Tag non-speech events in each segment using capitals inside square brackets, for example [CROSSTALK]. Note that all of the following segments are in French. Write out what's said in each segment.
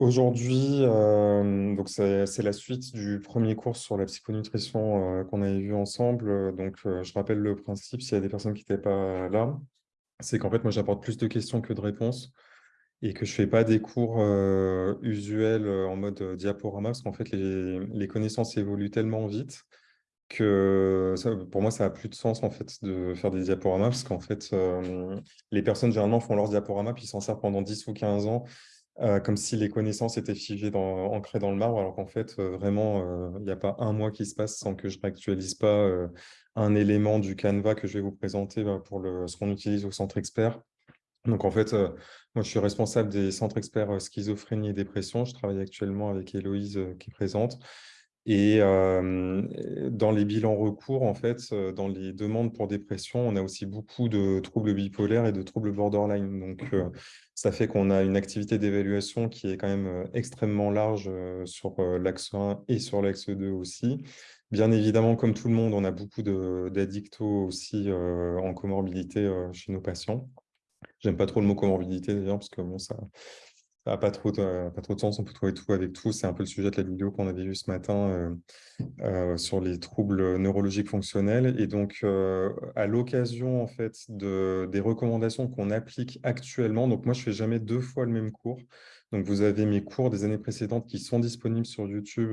Aujourd'hui, euh, c'est la suite du premier cours sur la psychonutrition euh, qu'on avait vu ensemble. Donc, euh, je rappelle le principe, s'il y a des personnes qui n'étaient pas là, c'est qu'en fait, moi, j'apporte plus de questions que de réponses et que je ne fais pas des cours usuels en mode diaporama, parce qu'en fait, les, les, connaissances évoluent tellement vite que pour moi, ça n'a plus de sens en fait de faire des diaporamas, parce qu'en fait, les personnes généralement font leurs diaporamas, puis s'en servent pendant 10 ou 15 ans, euh, comme si les connaissances étaient figées, dans, ancrées dans le marbre, alors qu'en fait, euh, vraiment, euh, il n'y a pas un mois qui se passe sans que je réactualise pas un élément du Canva que je vais vous présenter bah, pour le, ce qu'on utilise au centre expert. Donc, en fait, moi, je suis responsable des centres experts schizophrénie et dépression. Je travaille actuellement avec Héloïse qui présente. Et dans les bilans recours, en fait, dans les demandes pour dépression, on a aussi beaucoup de troubles bipolaires et de troubles borderline. Donc, ça fait qu'on a une activité d'évaluation qui est quand même extrêmement large sur l'axe 1 et sur l'axe 2 aussi. Bien évidemment, comme tout le monde, on a beaucoup d'addictos aussi en comorbidité chez nos patients. J'aime pas trop le mot comorbidité d'ailleurs, parce que bon, ça, pas, trop de, pas trop de sens, on peut trouver tout avec tout. C'est un peu le sujet de la vidéo qu'on avait vue ce matin euh, euh, sur les troubles neurologiques fonctionnels. Et donc, euh, à l'occasion en fait, de, des recommandations qu'on applique actuellement, donc moi, je ne fais jamais deux fois le même cours. Donc, vous avez mes cours des années précédentes qui sont disponibles sur YouTube,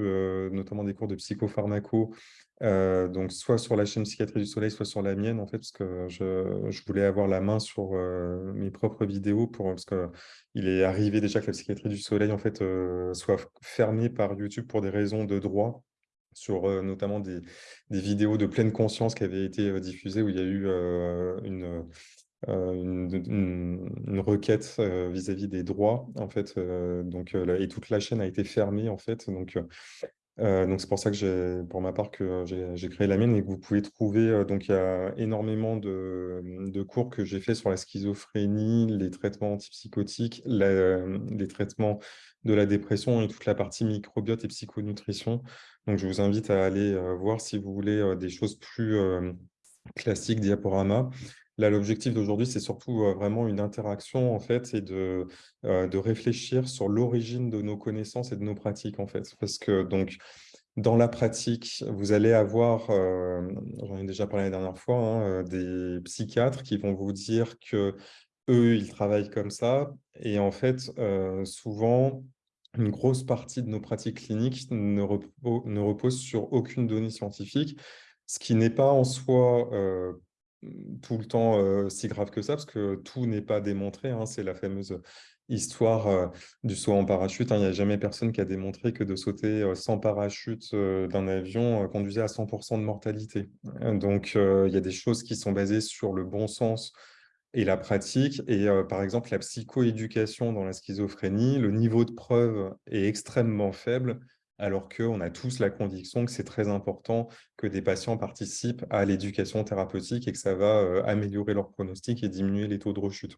notamment des cours de psychopharmaco, donc, soit sur la chaîne Psychiatrie du Soleil, soit sur la mienne, en fait, parce que je, voulais avoir la main sur mes propres vidéos, pour, parce qu'il est arrivé déjà que la Psychiatrie du Soleil, en fait, soit fermée par YouTube pour des raisons de droit, sur notamment des, vidéos de pleine conscience qui avaient été diffusées, où il y a eu une... Une, requête vis-à-vis des droits en fait donc et toute la chaîne a été fermée en fait donc euh, donc c'est pour ça que j'ai, pour ma part, que j'ai créé la mienne et que vous pouvez trouver. Euh, donc il y a énormément de, cours que j'ai fait sur la schizophrénie, les traitements antipsychotiques, les traitements de la dépression et toute la partie microbiote et psychonutrition. Donc je vous invite à aller euh, voir si vous voulez des choses plus classiques, diaporama. Là, l'objectif d'aujourd'hui, c'est surtout vraiment une interaction, en fait, et de, de réfléchir sur l'origine de nos connaissances et de nos pratiques, en fait. Parce que, donc, dans la pratique, vous allez avoir, j'en ai déjà parlé la dernière fois, hein, des psychiatres qui vont vous dire que eux, ils travaillent comme ça. Et en fait, souvent, une grosse partie de nos pratiques cliniques ne, ne repose sur aucune donnée scientifique, ce qui n'est pas en soi tout le temps si grave que ça, parce que tout n'est pas démontré. Hein. c'est la fameuse histoire du saut en parachute. Hein. Il n'y a jamais personne qui a démontré que de sauter sans parachute d'un avion conduisait à 100% de mortalité. Donc, il y a des choses qui sont basées sur le bon sens et la pratique. Et par exemple, la psychoéducation dans la schizophrénie, le niveau de preuve est extrêmement faible alors qu'on a tous la conviction que c'est très important que des patients participent à l'éducation thérapeutique et que ça va euh, améliorer leur pronostic et diminuer les taux de rechute.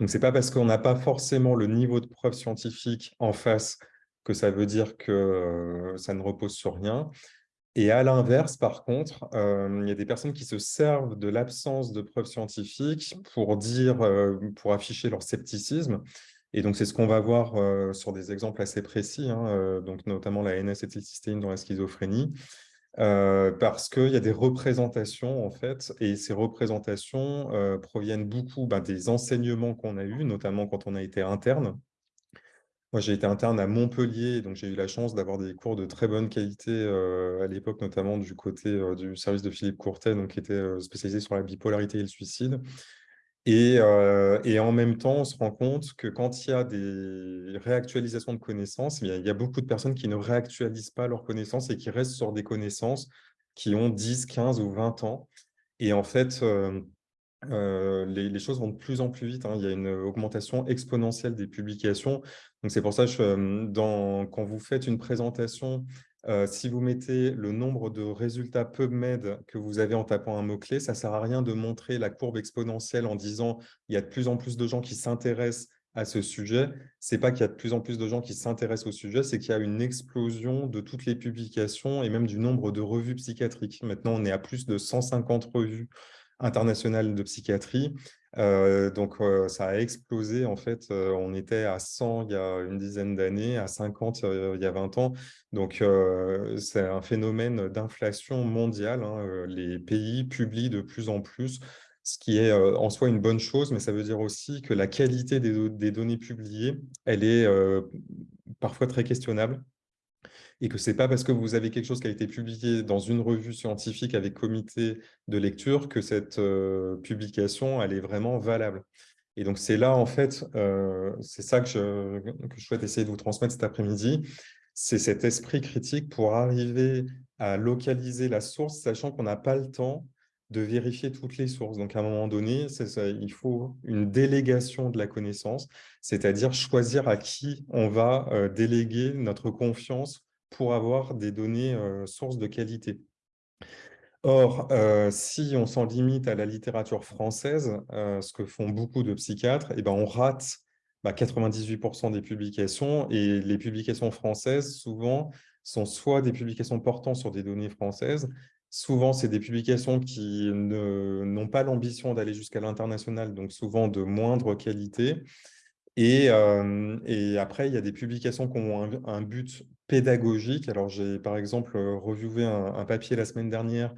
Donc, ce n'est pas parce qu'on n'a pas forcément le niveau de preuve scientifique en face que ça veut dire que euh, ça ne repose sur rien. Et à l'inverse, par contre, euh, il y a des personnes qui se servent de l'absence de preuves scientifiques pour dire, pour afficher leur scepticisme et donc, c'est ce qu'on va voir euh, sur des exemples assez précis, hein, euh, donc notamment la NS-acétylcystéine dans la schizophrénie, euh, parce qu'il y a des représentations, en fait, et ces représentations proviennent beaucoup ben, des enseignements qu'on a eus, notamment quand on a été interne. Moi, j'ai été interne à Montpellier, donc j'ai eu la chance d'avoir des cours de très bonne qualité à l'époque, notamment du côté du service de Philippe Courtet, donc, qui était spécialisé sur la bipolarité et le suicide. Euh, et, en même temps, on se rend compte que quand il y a des réactualisations de connaissances, il y a beaucoup de personnes qui ne réactualisent pas leurs connaissances et qui restent sur des connaissances qui ont 10, 15 ou 20 ans. Et en fait, euh, euh, les, choses vont de plus en plus vite. Hein. Il y a une augmentation exponentielle des publications. Donc, c'est pour ça que quand vous faites une présentation euh, si vous mettez le nombre de résultats PubMed que vous avez en tapant un mot-clé, ça ne sert à rien de montrer la courbe exponentielle en disant il y a de plus en plus de gens qui s'intéressent à ce sujet. Ce n'est pas qu'il y a de plus en plus de gens qui s'intéressent au sujet, c'est qu'il y a une explosion de toutes les publications et même du nombre de revues psychiatriques. Maintenant, on est à plus de 150 revues international de psychiatrie. Euh, donc, euh, ça a explosé. En fait, euh, on était à 100 il y a une dizaine d'années, à 50 il y a 20 ans. Donc, c'est un phénomène d'inflation mondiale. Hein. Les pays publient de plus en plus, ce qui est en soi une bonne chose, mais ça veut dire aussi que la qualité des données publiées, elle est parfois très questionnable et que ce n'est pas parce que vous avez quelque chose qui a été publié dans une revue scientifique avec comité de lecture que cette publication elle est vraiment valable. Et donc, c'est là, en fait, c'est ça que je, que je souhaite essayer de vous transmettre cet après-midi, c'est cet esprit critique pour arriver à localiser la source, sachant qu'on n'a pas le temps de vérifier toutes les sources. Donc, à un moment donné, il faut une délégation de la connaissance, c'est-à-dire choisir à qui on va déléguer notre confiance pour avoir des données sources de qualité. Or, si on s'en limite à la littérature française, ce que font beaucoup de psychiatres, eh ben, on rate 98% bah, des publications et les publications françaises, souvent, sont soit des publications portant sur des données françaises, souvent c'est des publications qui n'ont pas l'ambition d'aller jusqu'à l'international, donc souvent de moindre qualité, et, après, il y a des publications qui ont un, but pédagogique. Alors, j'ai par exemple reviewé un, papier la semaine dernière,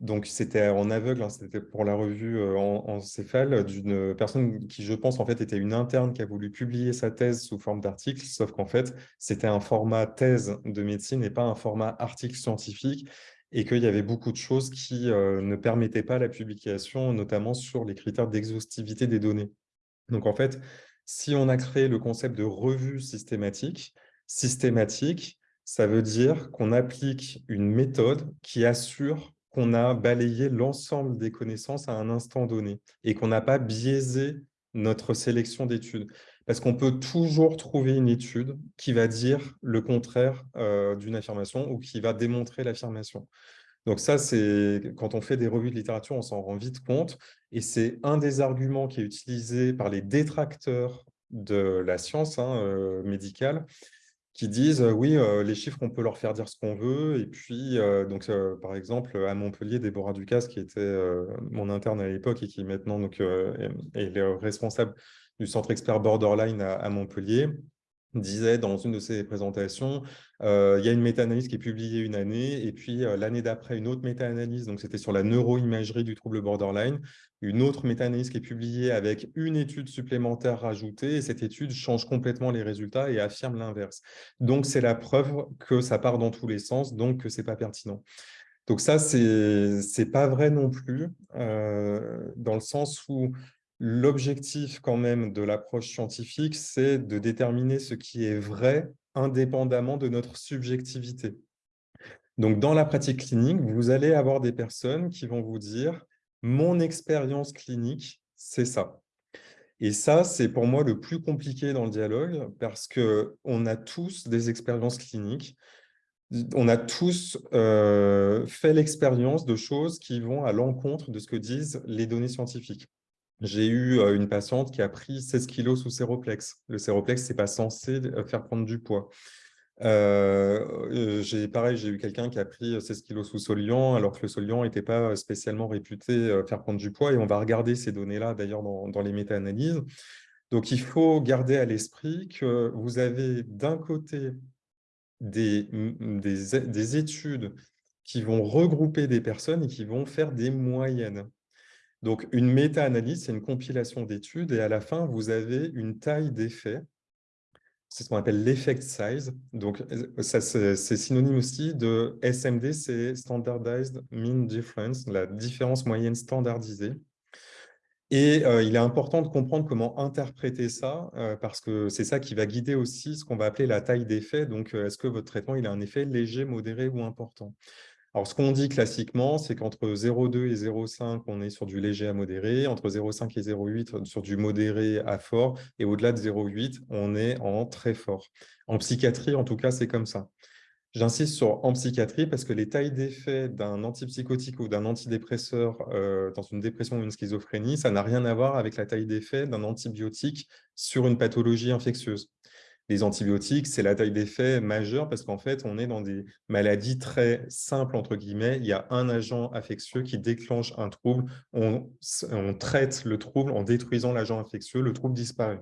donc c'était en aveugle, hein, c'était pour la revue en, en céphale, d'une personne qui, je pense, en fait, était une interne qui a voulu publier sa thèse sous forme d'article, sauf qu'en fait, c'était un format thèse de médecine et pas un format article scientifique, et qu'il y avait beaucoup de choses qui ne permettaient pas la publication, notamment sur les critères d'exhaustivité des données. Donc, en fait, si on a créé le concept de revue systématique, systématique, ça veut dire qu'on applique une méthode qui assure qu'on a balayé l'ensemble des connaissances à un instant donné et qu'on n'a pas biaisé notre sélection d'études. Parce qu'on peut toujours trouver une étude qui va dire le contraire euh, d'une affirmation ou qui va démontrer l'affirmation. Donc ça, c'est quand on fait des revues de littérature, on s'en rend vite compte. Et c'est un des arguments qui est utilisé par les détracteurs de la science hein, euh, médicale, qui disent euh, oui, euh, les chiffres, on peut leur faire dire ce qu'on veut. Et puis, donc, par exemple, à Montpellier, Déborah Ducasse, qui était mon interne à l'époque et qui maintenant est, le responsable du centre expert Borderline à Montpellier, disait dans une de ses présentations, euh, il y a une méta-analyse qui est publiée une année, et puis euh, l'année d'après, une autre méta-analyse, donc c'était sur la neuroimagerie du trouble borderline, une autre méta-analyse qui est publiée avec une étude supplémentaire rajoutée, et cette étude change complètement les résultats et affirme l'inverse. Donc, c'est la preuve que ça part dans tous les sens, donc que ce n'est pas pertinent. Donc ça, ce n'est pas vrai non plus, euh, dans le sens où L'objectif quand même de l'approche scientifique, c'est de déterminer ce qui est vrai indépendamment de notre subjectivité. Donc, dans la pratique clinique, vous allez avoir des personnes qui vont vous dire « mon expérience clinique, c'est ça ». Et ça, c'est pour moi le plus compliqué dans le dialogue parce qu'on a tous des expériences cliniques. On a tous euh, fait l'expérience de choses qui vont à l'encontre de ce que disent les données scientifiques. J'ai eu une patiente qui a pris 16 kilos sous séroplex. Le séroplex, ce n'est pas censé faire prendre du poids. j'ai pareil, j'ai eu quelqu'un qui a pris 16 kilos sous Solian, alors que le Solian n'était pas spécialement réputé faire prendre du poids, et on va regarder ces données-là d'ailleurs dans, les méta-analyses. Donc, il faut garder à l'esprit que vous avez d'un côté des, des études qui vont regrouper des personnes et qui vont faire des moyennes. Donc, une méta-analyse, c'est une compilation d'études et à la fin, vous avez une taille d'effet. C'est ce qu'on appelle l'effect size. Donc, c'est synonyme aussi de SMD, c'est Standardized Mean Difference, la différence moyenne standardisée. Et euh, il est important de comprendre comment interpréter ça, euh, parce que c'est ça qui va guider aussi ce qu'on va appeler la taille d'effet. Donc, euh, est-ce que votre traitement il a un effet léger, modéré ou important? Alors, ce qu'on dit classiquement, c'est qu'entre 0,2 et 0,5, on est sur du léger à modéré. Entre 0,5 et 0,8, sur du modéré à fort. Et au-delà de 0,8, on est en très fort. En psychiatrie, en tout cas, c'est comme ça. J'insiste sur en psychiatrie parce que les tailles d'effet d'un antipsychotique ou d'un antidépresseur euh, dans une dépression ou une schizophrénie, ça n'a rien à voir avec la taille d'effet d'un antibiotique sur une pathologie infectieuse. Les antibiotiques, c'est la taille d'effet majeure parce qu'en fait, on est dans des maladies très simples, entre guillemets. Il y a un agent infectieux qui déclenche un trouble. On, traite le trouble en détruisant l'agent infectieux. Le trouble disparaît.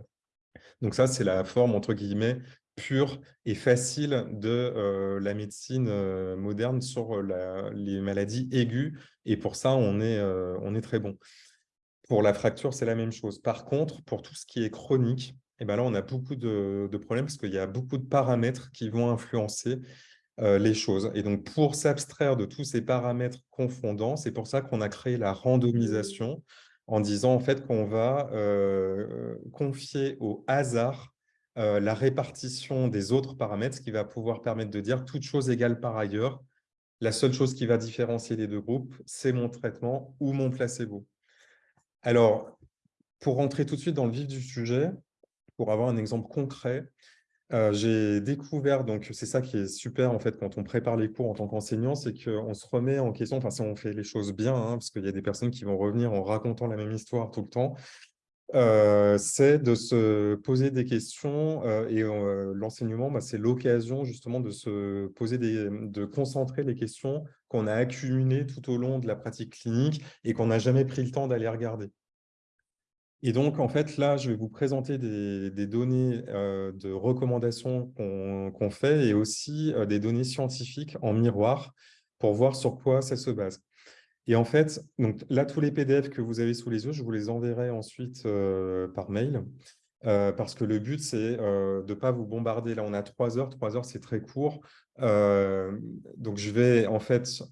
Donc ça, c'est la forme, entre guillemets, pure et facile de euh, la médecine euh, moderne sur euh, les maladies aiguës. Et pour ça, on est, on est très bon. Pour la fracture, c'est la même chose. Par contre, pour tout ce qui est chronique, et ben là, on a beaucoup de, problèmes parce qu'il y a beaucoup de paramètres qui vont influencer les choses. Et donc, pour s'abstraire de tous ces paramètres confondants, c'est pour ça qu'on a créé la randomisation en disant en fait qu'on va confier au hasard euh, la répartition des autres paramètres, ce qui va pouvoir permettre de dire toute chose égale par ailleurs. La seule chose qui va différencier les deux groupes, c'est mon traitement ou mon placebo. Alors, pour rentrer tout de suite dans le vif du sujet, pour avoir un exemple concret, euh, j'ai découvert, donc c'est ça qui est super en fait quand on prépare les cours en tant qu'enseignant, c'est qu'on se remet en question, enfin si on fait les choses bien, hein, parce qu'il y a des personnes qui vont revenir en racontant la même histoire tout le temps, euh, c'est de se poser des questions euh, et l'enseignement, bah, c'est l'occasion justement de se poser des, de concentrer les questions qu'on a accumulées tout au long de la pratique clinique et qu'on n'a jamais pris le temps d'aller regarder. Et donc, en fait, là, je vais vous présenter des, données de recommandations qu'on fait et aussi des données scientifiques en miroir pour voir sur quoi ça se base. Et en fait, donc là, tous les PDF que vous avez sous les yeux, je vous les enverrai ensuite euh, par mail. Euh, parce que le but, c'est euh, de ne pas vous bombarder. Là, on a trois heures. Trois heures, c'est très court. donc, je vais en fait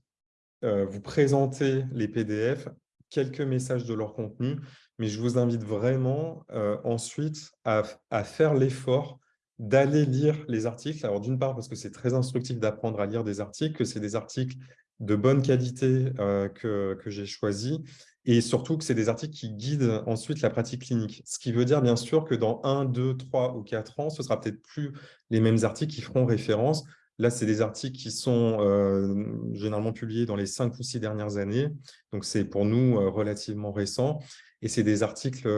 vous présenter les PDF, quelques messages de leur contenu, mais je vous invite vraiment ensuite à, faire l'effort d'aller lire les articles. Alors, d'une part, parce que c'est très instructif d'apprendre à lire des articles, que c'est des articles de bonne qualité euh, que, que j'ai choisi et surtout que c'est des articles qui guident ensuite la pratique clinique. Ce qui veut dire bien sûr que dans 1, 2, 3 ou 4 ans, ce sera peut-être plus les mêmes articles qui feront référence. Là, c'est des articles qui sont euh, généralement publiés dans les 5 ou 6 dernières années. Donc, c'est pour nous euh, relativement récent. Et c'est des articles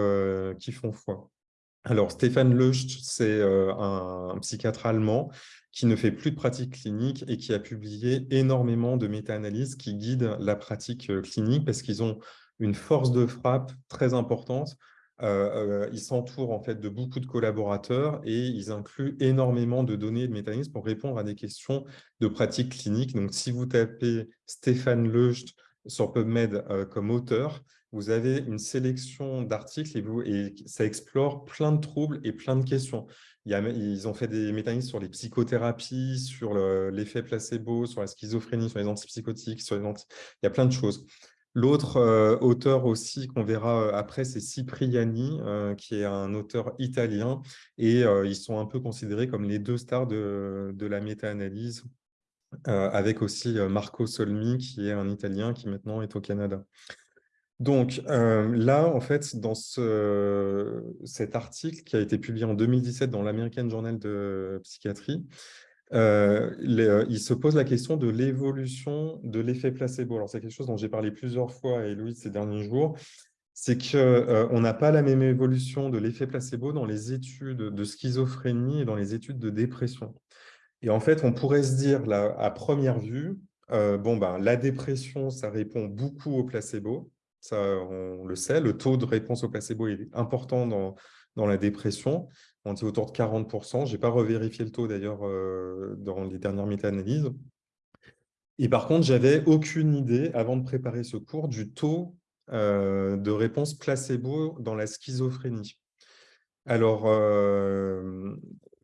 qui font foi. Alors, Stéphane Lecht, c'est un, psychiatre allemand qui ne fait plus de pratique clinique et qui a publié énormément de méta-analyses qui guident la pratique euh, clinique parce qu'ils ont une force de frappe très importante. Euh, euh, ils s'entourent en fait de beaucoup de collaborateurs et ils incluent énormément de données de méta-analyses pour répondre à des questions de pratique clinique. Donc, si vous tapez Stéphane Leust sur PubMed comme auteur, vous avez une sélection d'articles et, et ça explore plein de troubles et plein de questions ils ont fait des mécanismes sur les psychothérapies, sur l'effet placebo, sur la schizophrénie, sur les antipsychotiques, sur les il y a plein de choses. L'autre euh, auteur aussi qu'on verra euh, après, c'est Cipriani, euh, qui est un auteur italien, et ils sont un peu considérés comme les deux stars de la méta-analyse, avec aussi Marco Solmi, qui est un Italien qui maintenant est au Canada. Donc euh, là, en fait, dans ce, cet article qui a été publié en 2017 dans l'American Journal de Psychiatrie, euh, euh, il se pose la question de l'évolution de l'effet placebo. Alors, c'est quelque chose dont j'ai parlé plusieurs fois à Héloïse ces derniers jours. C'est qu'on n'a pas la même évolution de l'effet placebo dans les études de schizophrénie et dans les études de dépression. Et en fait, on pourrait se dire, à première vue, bon, ben, la dépression, ça répond beaucoup au placebo ça on le sait, le taux de réponse au placebo est important dans, dans la dépression, on dit autour de 40%, je n'ai pas revérifié le taux d'ailleurs euh, dans les dernières méta-analyses. Et par contre, j'avais aucune idée, avant de préparer ce cours, du taux euh, de réponse placebo dans la schizophrénie. Alors, euh,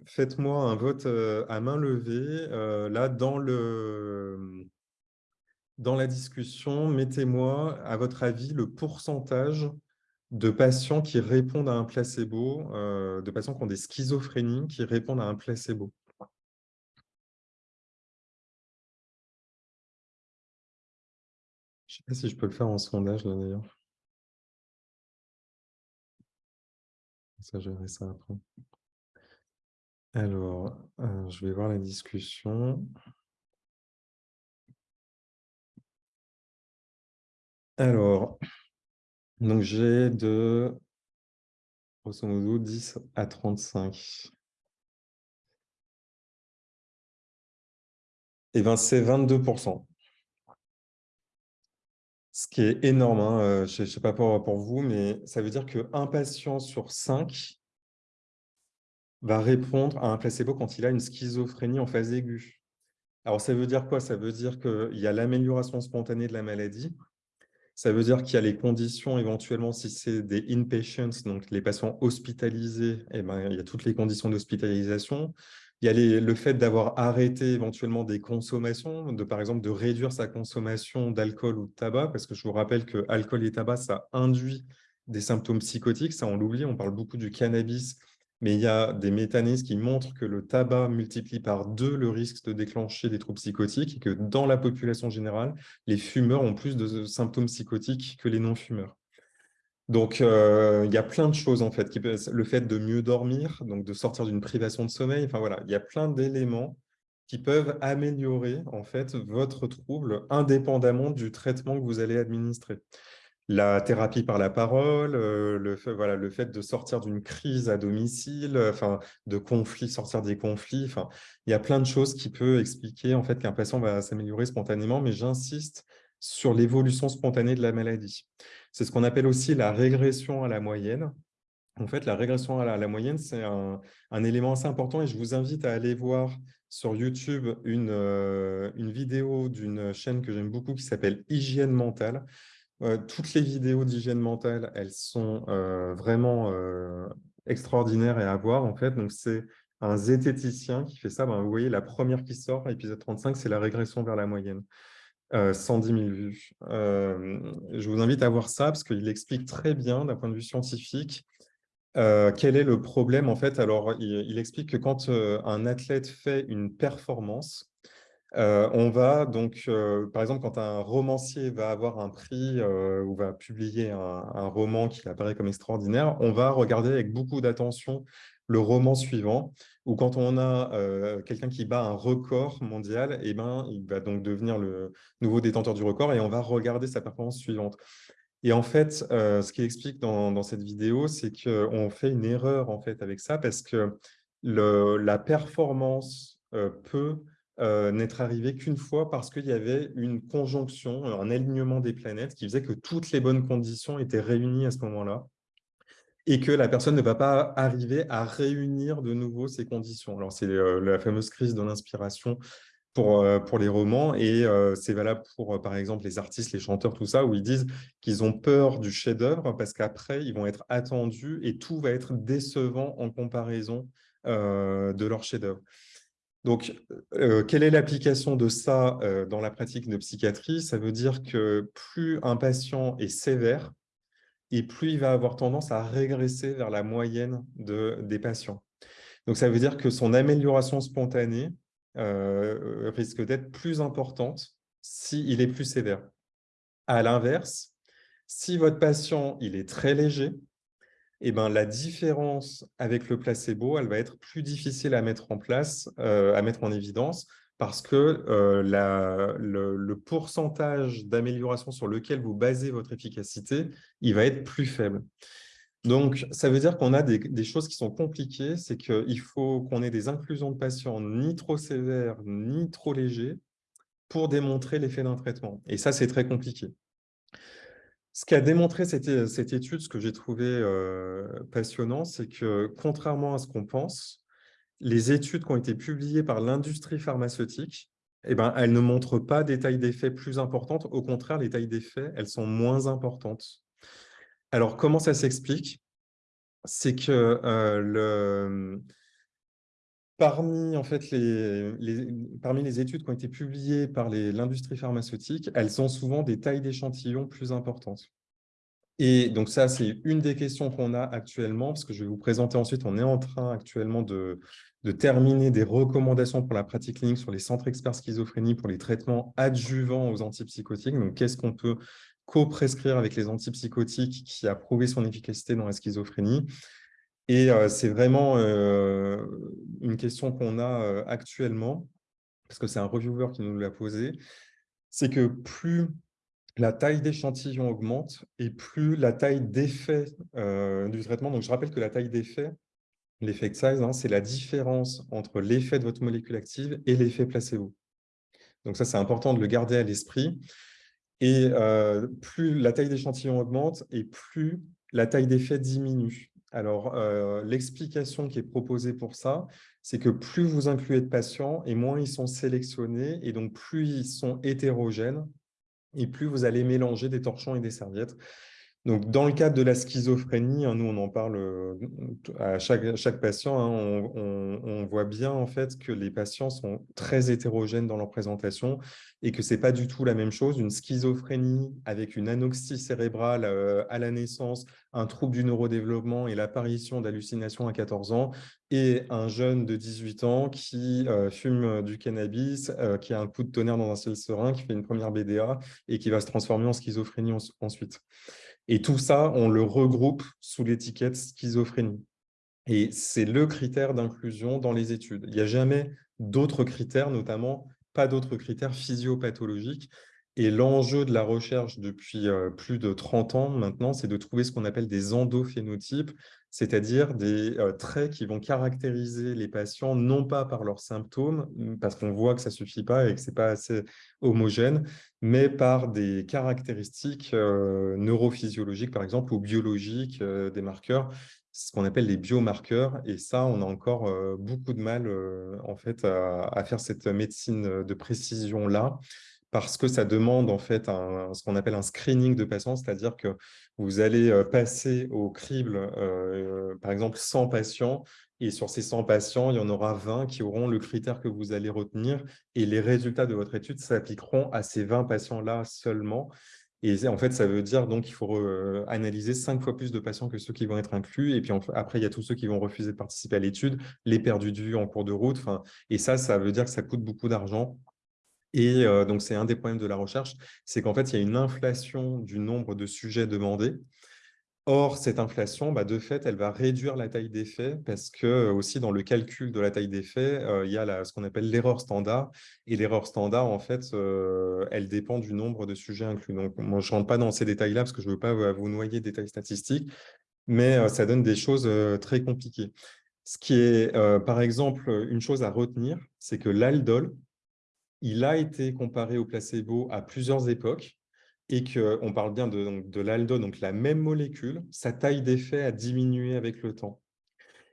faites-moi un vote à main levée. là, dans le, dans la discussion, mettez-moi, à votre avis, le pourcentage de patients qui répondent à un placebo, de patients qui ont des schizophrénies qui répondent à un placebo? Je ne sais pas si je peux le faire en sondage, là, d'ailleurs. Ça, je verrai ça après. Alors, euh, je vais voir la discussion. Alors, donc j'ai de, grosso modo, 10 à 35. Eh bien, c'est 22%. Ce qui est énorme, hein, euh, je ne sais pas pour, vous, mais ça veut dire que un patient sur 5 va répondre à un placebo quand il a une schizophrénie en phase aiguë. Alors, ça veut dire quoi? Ça veut dire qu'il y a l'amélioration spontanée de la maladie. Ça veut dire qu'il y a les conditions, éventuellement, si c'est des inpatients, donc les patients hospitalisés, eh ben, il y a toutes les conditions d'hospitalisation. Il y a le fait d'avoir arrêté éventuellement des consommations, de par exemple de réduire sa consommation d'alcool ou de tabac, parce que je vous rappelle que alcool et tabac, ça induit des symptômes psychotiques, ça on l'oublie, on parle beaucoup du cannabis, mais il y a des mécanismes qui montrent que le tabac multiplie par deux le risque de déclencher des troubles psychotiques et que dans la population générale, les fumeurs ont plus de symptômes psychotiques que les non-fumeurs. Donc, euh, il y a plein de choses, en fait. Le fait de mieux dormir, donc de sortir d'une privation de sommeil, enfin voilà, il y a plein d'éléments qui peuvent améliorer, en fait, votre trouble indépendamment du traitement que vous allez administrer. La thérapie par la parole, euh, le, fait, de sortir d'une crise à domicile, enfin, de conflits, sortir des conflits, il y a plein de choses qui peuvent expliquer, en fait, qu'un patient va s'améliorer spontanément, mais j'insiste sur l'évolution spontanée de la maladie. C'est ce qu'on appelle aussi la régression à la moyenne. En fait, la régression à la, moyenne, c'est un, élément assez important et je vous invite à aller voir sur YouTube une, euh, une vidéo d'une chaîne que j'aime beaucoup qui s'appelle Hygiène mentale. Euh, toutes les vidéos d'hygiène mentale, elles sont euh, vraiment extraordinaires et à voir. En fait, donc c'est un zététicien qui fait ça. Ben, vous voyez, la première qui sort, épisode 35, c'est la régression vers la moyenne. 110 000 vues. je vous invite à voir ça parce qu'il explique très bien d'un point de vue scientifique quel est le problème. En fait, alors il, explique que quand un athlète fait une performance, on va donc, par exemple, quand un romancier va avoir un prix ou va publier un, roman qui apparaît comme extraordinaire, on va regarder avec beaucoup d'attention le roman suivant, ou quand on a quelqu'un qui bat un record mondial, eh ben, il va donc devenir le nouveau détenteur du record et on va regarder sa performance suivante. Et en fait, ce qu'il explique dans, cette vidéo, c'est qu'on fait une erreur en fait avec ça parce que la performance euh, n'être arrivée qu'une fois parce qu'il y avait une conjonction, un alignement des planètes qui faisait que toutes les bonnes conditions étaient réunies à ce moment-là et que la personne ne va pas arriver à réunir de nouveau ces conditions. Alors, c'est euh, la fameuse crise de l'inspiration pour, euh, pour les romans, et c'est valable pour, par exemple, les artistes, les chanteurs, tout ça, où ils disent qu'ils ont peur du chef-d'œuvre parce qu'après, ils vont être attendus et tout va être décevant en comparaison de leur chef-d'œuvre. Donc, quelle est l'application de ça dans la pratique de psychiatrie? Ça veut dire que plus un patient est sévère, et plus il va avoir tendance à régresser vers la moyenne de, des patients. Donc, ça veut dire que son amélioration spontanée euh, risque d'être plus importante s'il est plus sévère. À l'inverse, si votre patient il est très léger, eh ben, la différence avec le placebo, elle va être plus difficile à mettre en place, euh, à mettre en évidence, parce que euh, le, pourcentage d'amélioration sur lequel vous basez votre efficacité, il va être plus faible. Donc, ça veut dire qu'on a des, choses qui sont compliquées, c'est qu'il faut qu'on ait des inclusions de patients ni trop sévères, ni trop légers, pour démontrer l'effet d'un traitement. Et ça, c'est très compliqué. Ce qu'a démontré cette, étude, ce que j'ai trouvé euh, passionnant, c'est que contrairement à ce qu'on pense, les études qui ont été publiées par l'industrie pharmaceutique, eh ben, elles ne montrent pas des tailles d'effets plus importantes. Au contraire, les tailles d'effets, elles sont moins importantes. Alors, comment ça s'explique? C'est que euh, le... parmi, en fait, les, parmi les études qui ont été publiées par l'industrie pharmaceutique, elles ont souvent des tailles d'échantillons plus importantes. Et donc ça, c'est une des questions qu'on a actuellement, parce que je vais vous présenter ensuite, on est en train actuellement de, de terminer des recommandations pour la pratique clinique sur les centres experts schizophrénie pour les traitements adjuvants aux antipsychotiques. Donc, qu'est-ce qu'on peut co-prescrire avec les antipsychotiques qui a prouvé son efficacité dans la schizophrénie? Et euh, c'est vraiment euh, une question qu'on a euh, actuellement, parce que c'est un reviewer qui nous l'a posé, c'est que plus la taille d'échantillon augmente et plus la taille d'effet du traitement. Donc, je rappelle que la taille d'effet, L'effect size, hein, c'est la différence entre l'effet de votre molécule active et l'effet placebo. Donc ça, c'est important de le garder à l'esprit. Et plus la taille d'échantillon augmente et plus la taille d'effet diminue. Alors, l'explication qui est proposée pour ça, c'est que plus vous incluez de patients et moins ils sont sélectionnés, et donc plus ils sont hétérogènes, et plus vous allez mélanger des torchons et des serviettes. Donc, dans le cadre de la schizophrénie, hein, nous, on en parle euh, à chaque, patient, hein, on, voit bien en fait que les patients sont très hétérogènes dans leur présentation et que ce n'est pas du tout la même chose. Une schizophrénie avec une anoxie cérébrale euh, à la naissance, un trouble du neurodéveloppement et l'apparition d'hallucinations à 14 ans, et un jeune de 18 ans qui euh, fume du cannabis, qui a un coup de tonnerre dans un ciel serein, qui fait une première BDA et qui va se transformer en schizophrénie ensuite. Et tout ça, on le regroupe sous l'étiquette schizophrénie. Et c'est le critère d'inclusion dans les études. Il n'y a jamais d'autres critères, notamment pas d'autres critères physiopathologiques. Et l'enjeu de la recherche depuis euh, plus de 30 ans maintenant, c'est de trouver ce qu'on appelle des endophénotypes, c'est-à-dire des euh, traits qui vont caractériser les patients, non pas par leurs symptômes, parce qu'on voit que ça ne suffit pas et que ce n'est pas assez homogène, mais par des caractéristiques euh, neurophysiologiques, par exemple, ou biologiques, des marqueurs, ce qu'on appelle les biomarqueurs. Et ça, on a encore beaucoup de mal en fait, à faire cette médecine de précision-là parce que ça demande en fait ce qu'on appelle un screening de patients, c'est-à-dire que vous allez passer au crible, par exemple, 100 patients, et sur ces 100 patients, il y en aura 20 qui auront le critère que vous allez retenir, et les résultats de votre étude s'appliqueront à ces 20 patients-là seulement. Et en fait, ça veut dire donc qu'il faut analyser cinq fois plus de patients que ceux qui vont être inclus. Et puis après, il y a tous ceux qui vont refuser de participer à l'étude, les perdus de vue en cours de route. Et ça, ça veut dire que ça coûte beaucoup d'argent. Et donc, c'est un des problèmes de la recherche, c'est qu'en fait, il y a une inflation du nombre de sujets demandés. Or, cette inflation, bah, de fait, elle va réduire la taille des faits parce que aussi dans le calcul de la taille des faits, il y a ce qu'on appelle l'erreur standard. Et l'erreur standard, en fait, elle dépend du nombre de sujets inclus. Donc, moi, je ne rentre pas dans ces détails-là parce que je ne veux pas vous noyer des détails statistiques, mais ça donne des choses très compliquées. Ce qui est, par exemple, une chose à retenir, c'est que l'aldol, il a été comparé au placebo à plusieurs époques et qu'on parle bien de, de l'aldol, donc la même molécule, sa taille d'effet a diminué avec le temps.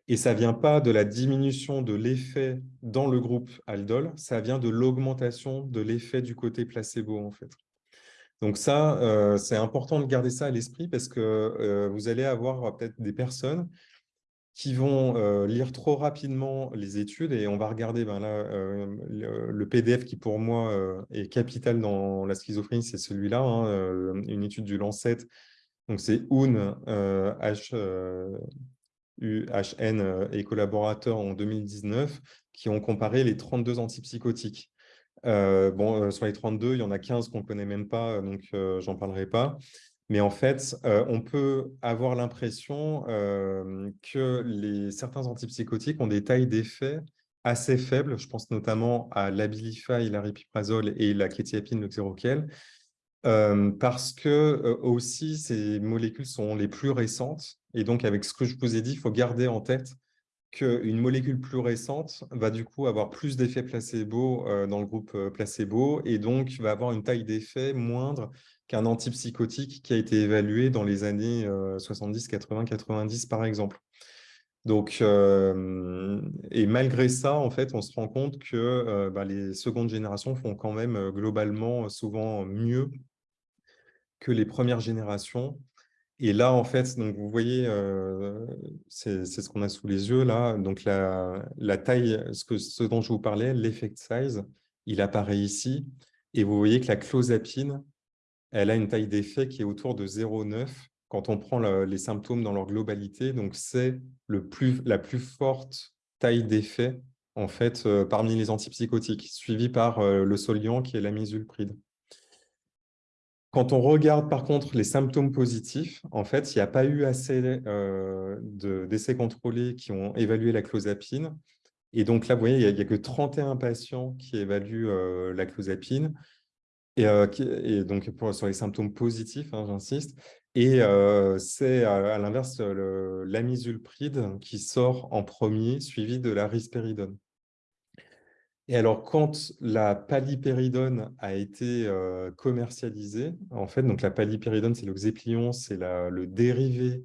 Et ça ne vient pas de la diminution de l'effet dans le groupe aldol, ça vient de l'augmentation de l'effet du côté placebo. Donc ça, euh, c'est important de garder ça à l'esprit parce que euh, vous allez avoir peut-être des personnes qui vont lire trop rapidement les études et on va regarder ben là, le, PDF qui pour moi est capital dans la schizophrénie, c'est celui-là, hein, une étude du Lancet. Donc c'est Un, H, UHN et collaborateurs en 2019 qui ont comparé les 32 antipsychotiques. bon, sur les 32, il y en a 15 qu'on ne connaît même pas, donc j'en parlerai pas. Mais en fait, euh, on peut avoir l'impression euh, que certains antipsychotiques ont des tailles d'effet assez faibles. Je pense notamment à l'Abilify, l'aripiprazole et la kétiapine, le xéroquel, euh, parce que aussi ces molécules sont les plus récentes. Et donc, avec ce que je vous ai dit, il faut garder en tête qu'une molécule plus récente va du coup avoir plus d'effets placebo dans le groupe placebo et donc va avoir une taille d'effet moindre qu'un antipsychotique qui a été évalué dans les années 70, 80, 90 par exemple. Donc, euh, et malgré ça, en fait, on se rend compte que euh, bah, les secondes générations font quand même euh, globalement souvent mieux que les premières générations. Et là, en fait, donc vous voyez, c'est ce qu'on a sous les yeux là. Donc la, taille, ce, ce dont je vous parlais, l'effect size, il apparaît ici. Et vous voyez que la clozapine, elle a une taille d'effet qui est autour de 0,9 quand on prend les symptômes dans leur globalité. Donc, c'est la plus forte taille d'effet en fait, euh, parmi les antipsychotiques, suivi par euh, le Soliant qui est la misulpride. Quand on regarde par contre les symptômes positifs, en fait, il n'y a pas eu assez euh, d'essais contrôlés qui ont évalué la clozapine. Et donc là, vous voyez, il n'y a, que 31 patients qui évaluent la clozapine. Euh, et, donc, sur les symptômes positifs, hein, j'insiste. Et euh, c'est à, l'inverse l'amisulpride qui sort en premier, suivi de la risperidone. Et alors, quand la palipéridone a été commercialisée, en fait, donc la palipéridone, c'est le Xéplion, c'est le dérivé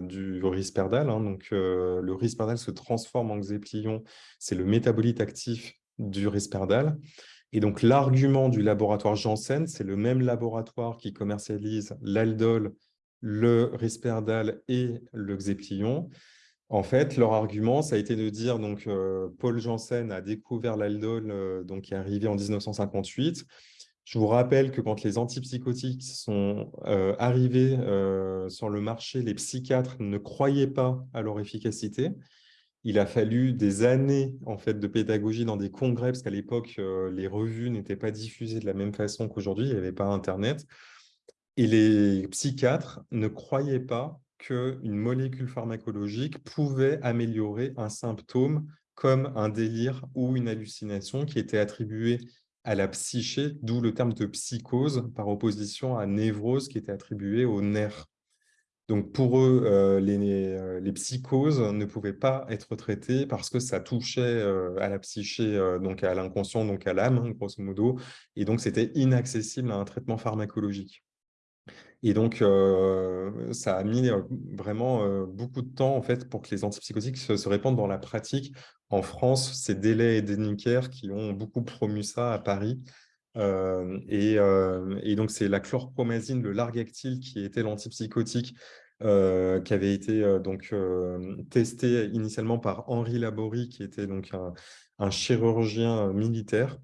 du risperdal. Hein, donc, le risperdal se transforme en Xéplion, c'est le métabolite actif du risperdal. Et donc, l'argument du laboratoire Janssen, c'est le même laboratoire qui commercialise l'aldol, le risperdal et le Xéplion. En fait, leur argument, ça a été de dire, donc, euh, Paul Janssen a découvert l'aldol, euh, donc, qui est arrivé en 1958. Je vous rappelle que quand les antipsychotiques sont euh, arrivés sur le marché, les psychiatres ne croyaient pas à leur efficacité. Il a fallu des années en fait, de pédagogie dans des congrès, parce qu'à l'époque, les revues n'étaient pas diffusées de la même façon qu'aujourd'hui, il n'y avait pas Internet. Et les psychiatres ne croyaient pas qu'une molécule pharmacologique pouvait améliorer un symptôme comme un délire ou une hallucination qui était attribué à la psyché, d'où le terme de psychose, par opposition à névrose qui était attribué au nerf. Donc pour eux, euh, euh, les, psychoses ne pouvaient pas être traitées parce que ça touchait euh, à la psyché, donc à l'inconscient, donc à l'âme, hein, grosso modo, et donc c'était inaccessible à un traitement pharmacologique. Et donc, ça a mis vraiment beaucoup de temps en fait, pour que les antipsychotiques se, répandent dans la pratique. En France, c'est Délai et Deniker qui ont beaucoup promu ça à Paris. Et, donc, c'est la chlorpromazine, le largactyle, qui était l'antipsychotique qui avait été donc testé initialement par Henri Laborie, qui était donc un chirurgien militaire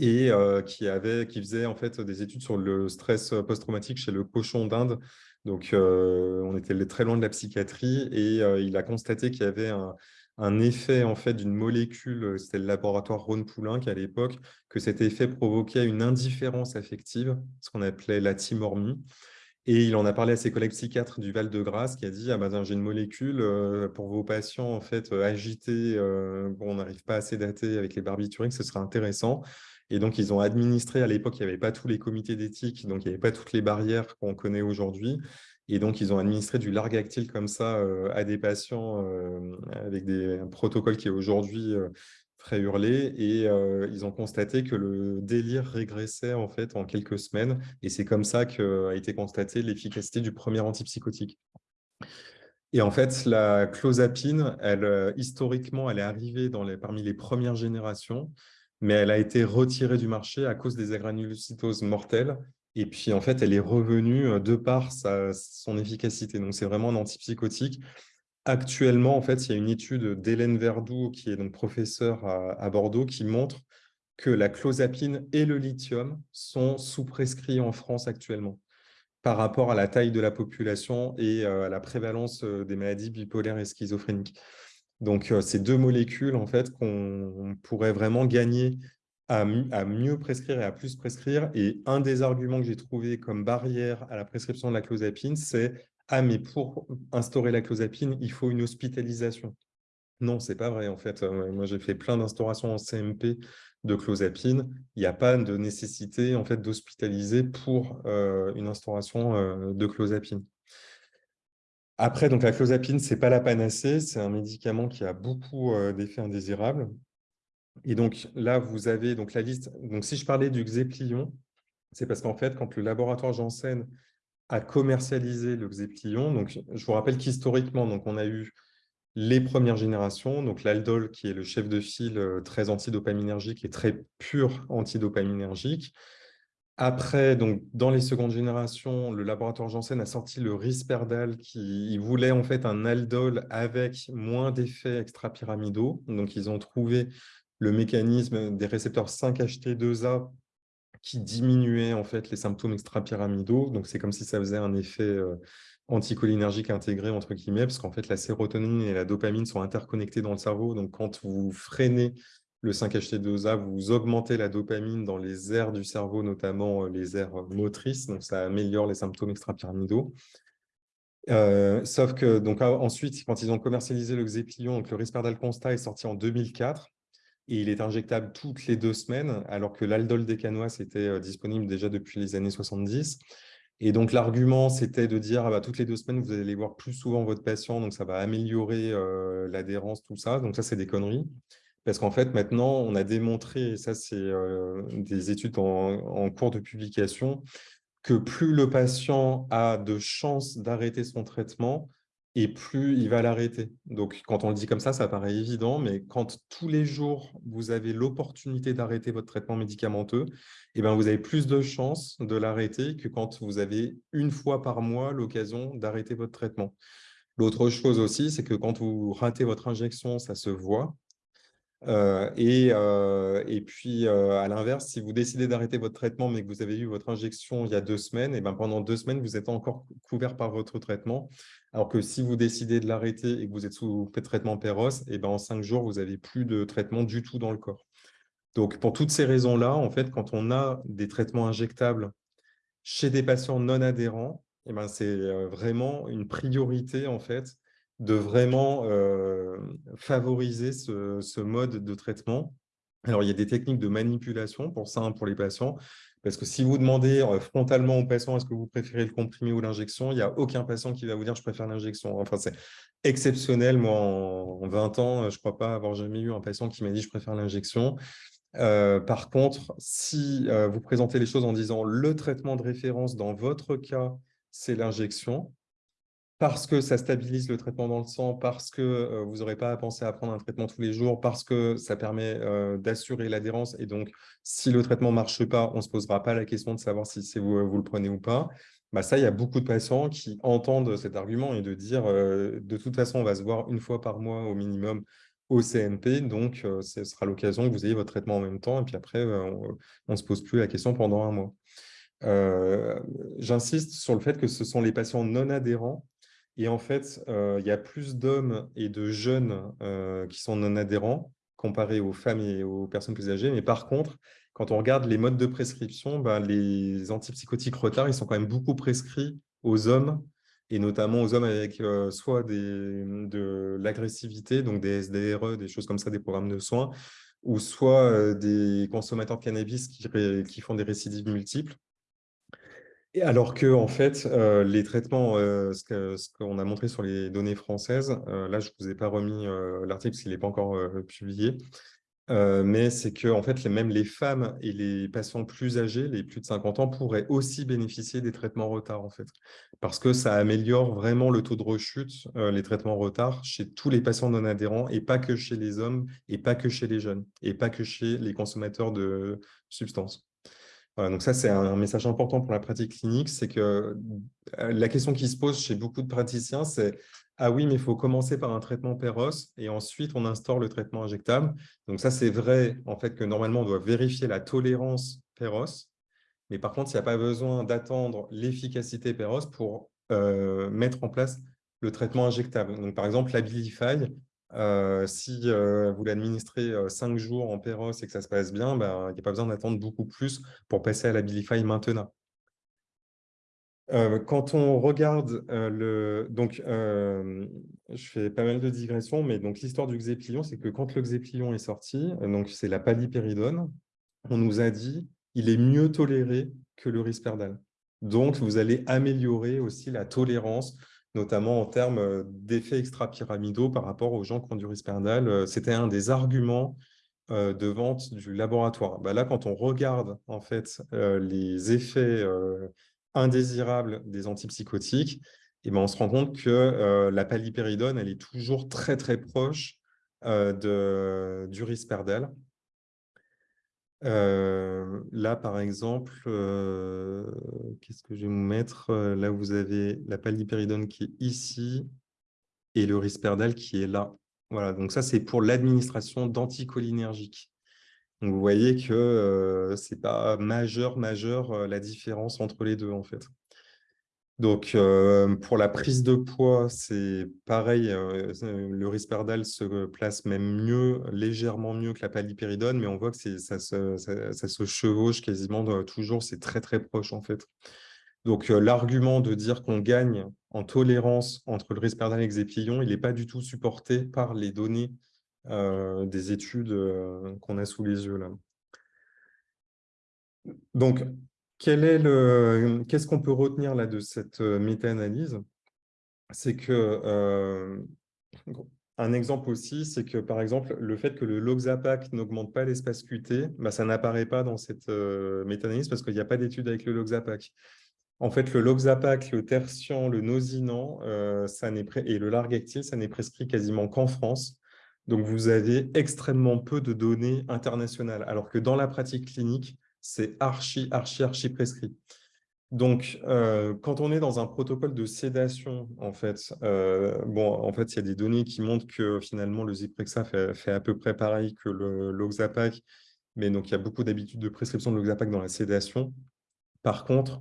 et qui, avait, qui faisait en fait des études sur le stress post-traumatique chez le cochon d'Inde. Donc, on était très loin de la psychiatrie et il a constaté qu'il y avait un, effet en fait d'une molécule, c'était le laboratoire Rhône Poulenc à l'époque, que cet effet provoquait une indifférence affective, ce qu'on appelait la timormie. Et il en a parlé à ses collègues psychiatres du Val-de-Grâce qui a dit ah ben, j'ai une molécule pour vos patients en fait agités, bon, on n'arrive pas à sédater avec les barbituriques, ce serait intéressant. Et donc, ils ont administré, à l'époque, il n'y avait pas tous les comités d'éthique, donc il n'y avait pas toutes les barrières qu'on connaît aujourd'hui. Et donc, ils ont administré du largactyle comme ça euh, à des patients euh, avec des, un protocole qui est aujourd'hui euh, très hurlé. Et ils ont constaté que le délire régressait en fait en quelques semaines. Et c'est comme ça qu'a été constatée l'efficacité du premier antipsychotique. Et en fait, la clozapine, elle, historiquement, elle est arrivée parmi les premières générations mais elle a été retirée du marché à cause des agranulocytoses mortelles. Et puis, en fait, elle est revenue de par son efficacité. Donc, c'est vraiment un antipsychotique. Actuellement, en fait, il y a une étude d'Hélène Verdoux, qui est donc professeure à, Bordeaux, qui montre que la clozapine et le lithium sont sous-prescrits en France actuellement par rapport à la taille de la population et à la prévalence des maladies bipolaires et schizophréniques. Donc, ces deux molécules, en fait, qu'on pourrait vraiment gagner à, mieux prescrire et à plus prescrire. Et un des arguments que j'ai trouvé comme barrière à la prescription de la clozapine, c'est « Ah, mais pour instaurer la clozapine, il faut une hospitalisation. » Non, c'est pas vrai, en fait. Euh, moi, j'ai fait plein d'instaurations en CMP de clozapine. Il n'y a pas de nécessité en fait, d'hospitaliser pour euh, une instauration de clozapine. Après, donc la clozapine, ce n'est pas la panacée, c'est un médicament qui a beaucoup euh, d'effets indésirables. Et donc là, vous avez donc la liste. Donc si je parlais du Xéplion, c'est parce qu'en fait, quand le laboratoire Janssen a commercialisé le Xéplion, donc je vous rappelle qu'historiquement, donc on a eu les premières générations, donc l'aldol qui est le chef de file euh, très antidopaminergique et très pur antidopaminergique. Après, donc, dans les secondes générations, le laboratoire Janssen a sorti le Risperdal qui voulait en fait un aldol avec moins d'effets extrapyramidaux. Donc, ils ont trouvé le mécanisme des récepteurs 5-HT2A qui diminuait en fait les symptômes extrapyramidaux. Donc, c'est comme si ça faisait un effet euh, anticholinergique intégré, entre guillemets, parce qu'en fait, la sérotonine et la dopamine sont interconnectées dans le cerveau. Donc, quand vous freinez le 5-HT2A, vous augmentez la dopamine dans les aires du cerveau, notamment euh, les aires motrices, donc ça améliore les symptômes extrapyramidaux. Euh, sauf que donc ah, ensuite, quand ils ont commercialisé le Xéplion, donc le Risperdal Consta est sorti en 2004 et il est injectable toutes les deux semaines, alors que l'aldol décanoïs était euh, disponible déjà depuis les années 70. Et donc l'argument, c'était de dire ah bah, toutes les deux semaines, vous allez voir plus souvent votre patient, donc ça va améliorer l'adhérence, tout ça. Donc ça, c'est des conneries Parce qu'en fait, maintenant, on a démontré, et ça c'est des études en, cours de publication, que plus le patient a de chances d'arrêter son traitement, et plus il va l'arrêter. Donc, quand on le dit comme ça, ça paraît évident, mais quand tous les jours, vous avez l'opportunité d'arrêter votre traitement médicamenteux, eh ben, vous avez plus de chances de l'arrêter que quand vous avez une fois par mois l'occasion d'arrêter votre traitement. L'autre chose aussi, c'est que quand vous ratez votre injection, ça se voit. Et, et, puis, à l'inverse, si vous décidez d'arrêter votre traitement, mais que vous avez eu votre injection il y a deux semaines, et ben pendant deux semaines, vous êtes encore couvert par votre traitement. Alors que si vous décidez de l'arrêter et que vous êtes sous traitement Péros, et ben en cinq jours, vous n'avez plus de traitement du tout dans le corps. Donc, pour toutes ces raisons-là, en fait, quand on a des traitements injectables chez des patients non adhérents, ben c'est vraiment une priorité, en fait, de vraiment favoriser ce, mode de traitement. Alors, il y a des techniques de manipulation pour ça, hein, pour les patients, parce que si vous demandez frontalement aux patients est-ce que vous préférez le comprimé ou l'injection, il n'y a aucun patient qui va vous dire je préfère l'injection. Enfin, c'est exceptionnel. Moi, en, 20 ans, je ne crois pas avoir jamais eu un patient qui m'a dit je préfère l'injection. par contre, si vous présentez les choses en disant le traitement de référence dans votre cas, c'est l'injection, parce que ça stabilise le traitement dans le sang, parce que euh, vous n'aurez pas à penser à prendre un traitement tous les jours, parce que ça permet euh, d'assurer l'adhérence. Et donc, si le traitement ne marche pas, on ne se posera pas la question de savoir si vous, vous le prenez ou pas. Bah ça, il y a beaucoup de patients qui entendent cet argument et de dire euh, de toute façon, on va se voir une fois par mois au minimum au CMP, donc ce sera l'occasion que vous ayez votre traitement en même temps, et puis après, on ne se pose plus la question pendant un mois. J'insiste sur le fait que ce sont les patients non adhérents et en fait, euh, il y a plus d'hommes et de jeunes euh, qui sont non adhérents comparé aux femmes et aux personnes plus âgées. Mais par contre, quand on regarde les modes de prescription, ben, les antipsychotiques retard, ils sont quand même beaucoup prescrits aux hommes et notamment aux hommes avec euh, soit de l'agressivité, donc des SDRE, des choses comme ça, des programmes de soins, ou soit des consommateurs de cannabis qui font des récidives multiples alors que, en fait, les traitements, ce qu'on a montré sur les données françaises, là, je ne vous ai pas remis l'article parce qu'il n'est pas encore publié, mais c'est que, en fait, même les femmes et les patients plus âgés, les plus de 50 ans, pourraient aussi bénéficier des traitements retard, en fait, parce que ça améliore vraiment le taux de rechute, les traitements retard, chez tous les patients non adhérents, et pas que chez les hommes, et pas que chez les jeunes, et pas que chez les consommateurs de substances donc ça, c'est un message important pour la pratique clinique, c'est que euh, la question qui se pose chez beaucoup de praticiens, c'est « Ah oui, mais il faut commencer par un traitement péros et ensuite on instaure le traitement injectable. » Donc ça, c'est vrai en fait que normalement, on doit vérifier la tolérance péros, mais par contre, il n'y a pas besoin d'attendre l'efficacité péros pour euh, mettre en place le traitement injectable. Donc par exemple, l'Abilify, si vous l'administrez euh, cinq jours en Péros et que ça se passe bien, ben, il n'y a pas besoin d'attendre beaucoup plus pour passer à l'Abilify maintenant. quand on regarde le... Donc, je fais pas mal de digressions, mais l'histoire du Xéplion, c'est que quand le Xéplion est sorti, donc c'est la palipéridone, on nous a dit il est mieux toléré que le risperdal. Donc, vous allez améliorer aussi la tolérance notamment en termes d'effets extra-pyramidaux par rapport aux gens qui ont du risperdal. C'était un des arguments de vente du laboratoire. Bah là, quand on regarde en fait les effets indésirables des antipsychotiques, ben, on se rend compte que la palipéridone, elle est toujours très très proche du risperdal. Là, par exemple, qu'est-ce que je vais vous mettre Là, vous avez la palipéridone qui est ici et le risperdal qui est là. Voilà, donc ça, c'est pour l'administration d'anticholinergiques. Vous voyez que ce n'est pas majeur, majeur la différence entre les deux, en fait. Donc, euh, pour la prise de poids, c'est pareil, euh, le risperdal se place même mieux, légèrement mieux que la palipéridone, mais on voit que ça se, chevauche quasiment toujours, c'est très très proche en fait. Donc, euh, l'argument de dire qu'on gagne en tolérance entre le risperdal et le xépillon, il n'est pas du tout supporté par les données des études qu'on a sous les yeux là. Donc, Qu'est-ce qu'on peut retenir là de cette méta-analyse C'est que un exemple aussi, c'est que par exemple, le fait que le Loxapac n'augmente pas l'espace QT, bah, ça n'apparaît pas dans cette euh, méta-analyse parce qu'il n'y a pas d'étude avec le Loxapac. En fait, le Loxapac, le Tertian, le Nosinant euh, et le Largactil, ça n'est prescrit quasiment qu'en France. Donc, vous avez extrêmement peu de données internationales, alors que dans la pratique clinique, c'est archi, archi, archi prescrit. Donc, euh, quand on est dans un protocole de sédation, en fait, euh, bon, en fait, il y a des données qui montrent que finalement, le Zyprexa fait, à peu près pareil que l'Oxapac, mais donc il y a beaucoup d'habitudes de prescription de l'Oxapac dans la sédation. Par contre,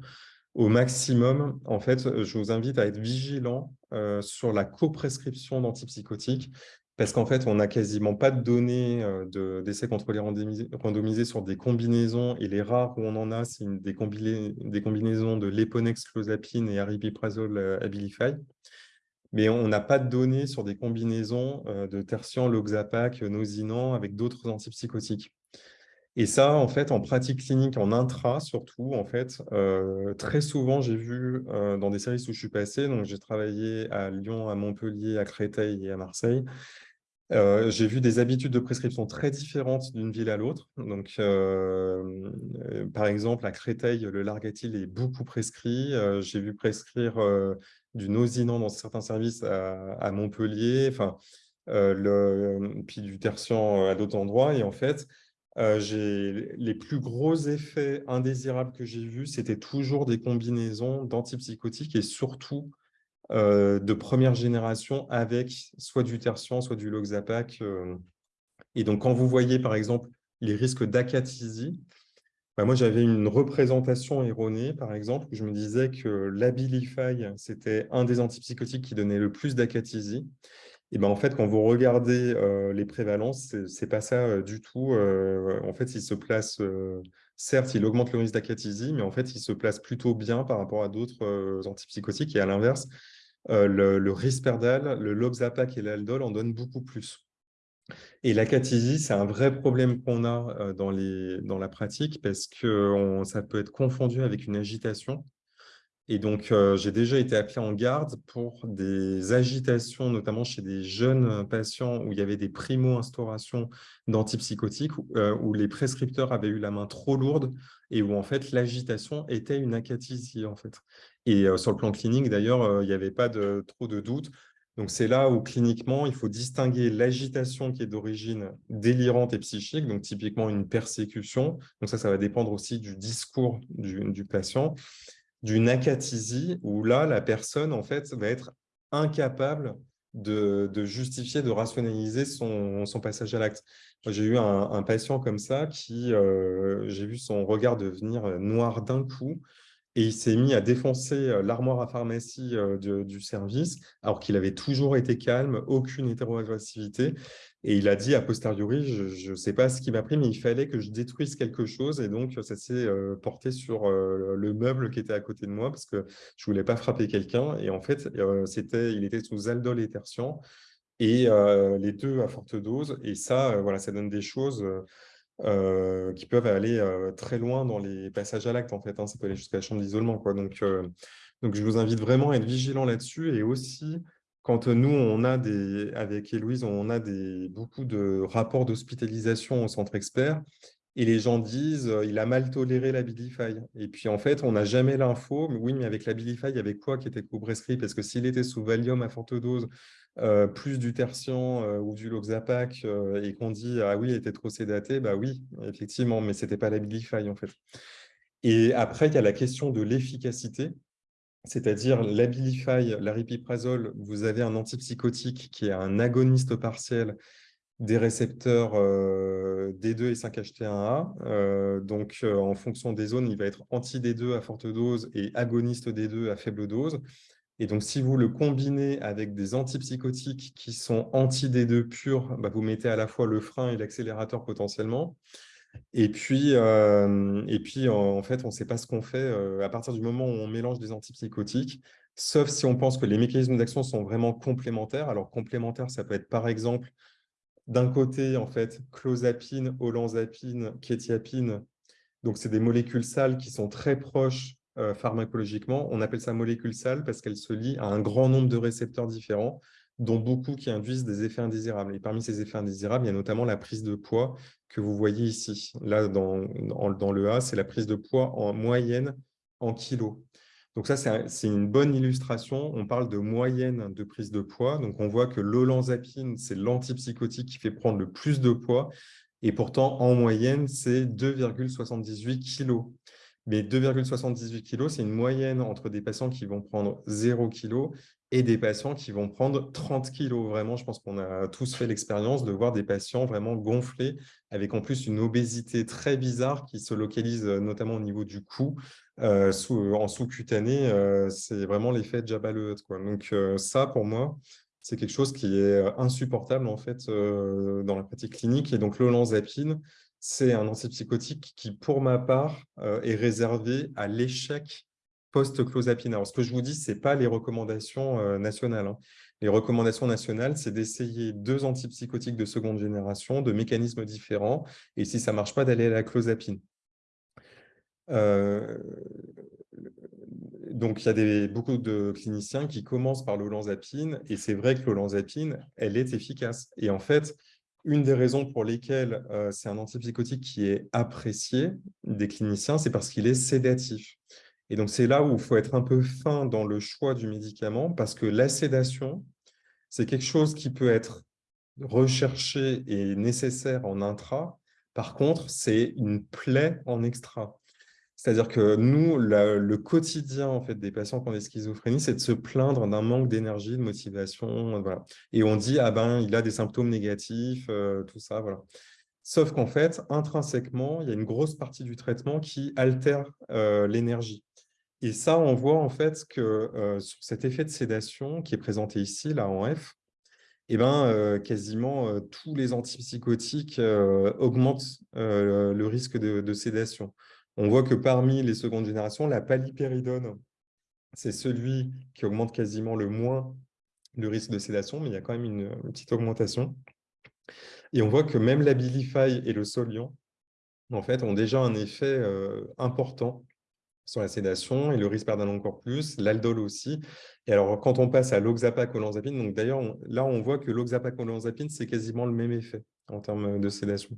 au maximum, en fait, je vous invite à être vigilant euh, sur la coprescription d'antipsychotiques parce qu'en fait, on n'a quasiment pas de données euh, d'essais contrôlés randomisés sur des combinaisons, et les rares où on en a, c'est des, combinaisons de Leponex, Clozapine et Aripiprazole euh, Abilify. Mais on n'a pas de données sur des combinaisons euh, de tertian, loxapac, nosinant avec d'autres antipsychotiques. Et ça, en fait, en pratique clinique, en intra surtout, en fait, très souvent, j'ai vu dans des services où je suis passé, donc j'ai travaillé à Lyon, à Montpellier, à Créteil et à Marseille, j'ai vu des habitudes de prescription très différentes d'une ville à l'autre. Donc, par exemple, à Créteil, le Largatil est beaucoup prescrit. j'ai vu prescrire du Nosinant dans certains services à, Montpellier, enfin, puis du Tertian à d'autres endroits. Et en fait, les plus gros effets indésirables que j'ai vus, c'était toujours des combinaisons d'antipsychotiques et surtout euh, de première génération avec soit du tertian, soit du Loxapac. Euh. Et donc, quand vous voyez, par exemple, les risques d'acathysie, bah, moi, j'avais une représentation erronée, par exemple, où je me disais que l'Abilify, c'était un des antipsychotiques qui donnait le plus d'acathysie. Et ben, en fait, quand vous regardez euh, les prévalences, ce n'est pas ça du tout. en fait, il se place, certes, il augmente le risque d'acathysie, mais en fait, il se place plutôt bien par rapport à d'autres antipsychotiques. Et à l'inverse, euh, le, Risperdal, le Loxapac et l'Aldol en donnent beaucoup plus. Et la catisie, c'est un vrai problème qu'on a euh, dans, la pratique parce que ça peut être confondu avec une agitation. Et donc, euh, j'ai déjà été appelé en garde pour des agitations, notamment chez des jeunes patients où il y avait des primo-instaurations d'antipsychotiques, où, les prescripteurs avaient eu la main trop lourde et où en fait l'agitation était une acathysie en fait. Et sur le plan clinique, d'ailleurs, il n'y avait pas trop de doutes. Donc, c'est là où, cliniquement, il faut distinguer l'agitation qui est d'origine délirante et psychique, donc typiquement une persécution. Donc, ça, ça va dépendre aussi du discours du, patient. D'une acathysie, où là, la personne, en fait, va être incapable de, justifier, de rationaliser son, passage à l'acte. J'ai eu un, patient comme ça qui, j'ai vu son regard devenir noir d'un coup, et il s'est mis à défoncer l'armoire à pharmacie du service, alors qu'il avait toujours été calme, aucune hétéroagressivité. Et il a dit a posteriori, je ne sais pas ce qui m'a pris, mais il fallait que je détruise quelque chose. Et donc, ça s'est porté sur le meuble qui était à côté de moi, parce que je ne voulais pas frapper quelqu'un. Et en fait, il était sous aldol et tertian, et les deux à forte dose. Et ça, voilà, ça donne des choses euh, qui peuvent aller euh, très loin dans les passages à l'acte, en fait. Hein. ça peut aller jusqu'à la chambre d'isolement. Donc, euh, donc, je vous invite vraiment à être vigilant là-dessus. Et aussi, quand nous, on a des, avec Héloïse, on a des, beaucoup de rapports d'hospitalisation au centre expert, et les gens disent il a mal toléré la Bilify. Et puis, en fait, on n'a jamais l'info. Oui, mais avec la Bilify, il y avait quoi qui était co-prescrit Parce que s'il était sous Valium à forte dose, euh, plus du tertian euh, ou du Loxapac euh, et qu'on dit « Ah oui, il était trop sédaté », bah oui, effectivement, mais ce n'était pas la en fait. Et après, il y a la question de l'efficacité, c'est-à-dire l'Abilify, l'aripiprazole, vous avez un antipsychotique qui est un agoniste partiel des récepteurs D2 et 5-HT1A. donc, en fonction des zones, il va être anti-D2 à forte dose et agoniste D2 à faible dose. Et donc, si vous le combinez avec des antipsychotiques qui sont anti-D2 purs, bah, vous mettez à la fois le frein et l'accélérateur potentiellement. Et puis, euh, et puis en, fait, on ne sait pas ce qu'on fait euh, à partir du moment où on mélange des antipsychotiques, sauf si on pense que les mécanismes d'action sont vraiment complémentaires. Alors, complémentaires, ça peut être par exemple, d'un côté, en fait, clozapine, olanzapine, kétiapine. Donc, c'est des molécules sales qui sont très proches euh, pharmacologiquement. On appelle ça molécule sale parce qu'elle se lie à un grand nombre de récepteurs différents. dont beaucoup qui induisent des effets indésirables. Et parmi ces effets indésirables, il y a notamment la prise de poids que vous voyez ici. Là, dans, le A, c'est la prise de poids en moyenne en kilos. Donc ça, c'est une bonne illustration. On parle de moyenne de prise de poids. Donc on voit que l'olanzapine, c'est l'antipsychotique qui fait prendre le plus de poids. Et pourtant, en moyenne, c'est 2,78 kg. Mais 2,78 kg, c'est une moyenne entre des patients qui vont prendre 0 kg et des patients qui vont prendre 30 kg. Vraiment, je pense qu'on a tous fait l'expérience de voir des patients vraiment gonflés, avec en plus une obésité très bizarre qui se localise euh, notamment au niveau du cou. Euh, en sous-cutané, euh, c'est vraiment l'effet Jabba le Donc ça, pour moi, c'est quelque chose qui est insupportable en fait dans la pratique clinique. Et donc l'olanzapine, c'est un antipsychotique qui, pour ma part, est réservé à l'échec post-clozapine. Alors, ce que je vous dis, ce n'est pas les recommandations nationales. Hein. Les recommandations nationales, c'est d'essayer deux antipsychotiques de seconde génération, de mécanismes différents, et si ça ne marche pas, d'aller à la clozapine. donc, il y a beaucoup de cliniciens qui commencent par l'olanzapine, et c'est vrai que l'olanzapine, elle est efficace. Et en fait, une des raisons pour lesquelles c'est un antipsychotique qui est apprécié des cliniciens, c'est parce qu'il est sédatif. Et donc, c'est là où il faut être un peu fin dans le choix du médicament, parce que la sédation, c'est quelque chose qui peut être recherché et nécessaire en intra. Par contre, c'est une plaie en extra. C'est-à-dire que nous, le quotidien en fait, des patients qui ont des schizophrénies, c'est de se plaindre d'un manque d'énergie, de motivation. Voilà. Et on dit, ah ben, il a des symptômes négatifs, euh, tout ça. Voilà. Sauf qu'en fait, intrinsèquement, il y a une grosse partie du traitement qui altère euh, l'énergie. Et ça, on voit en fait que euh, sur cet effet de sédation qui est présenté ici, là en F, eh ben, quasiment tous les antipsychotiques augmentent le risque de sédation on voit que parmi les secondes générations, la palipéridone, c'est celui qui augmente quasiment le moins le risque de sédation, mais il y a quand même une, petite augmentation. Et on voit que même la Bilify et le Solian, en fait, ont déjà un effet euh, important sur la sédation et le risque risperidone encore plus, l'aldol aussi. Et alors, quand on passe à l'oxapac olanzapine, donc d'ailleurs, là, on voit que l'oxapac olanzapine, c'est quasiment le même effet en termes de sédation.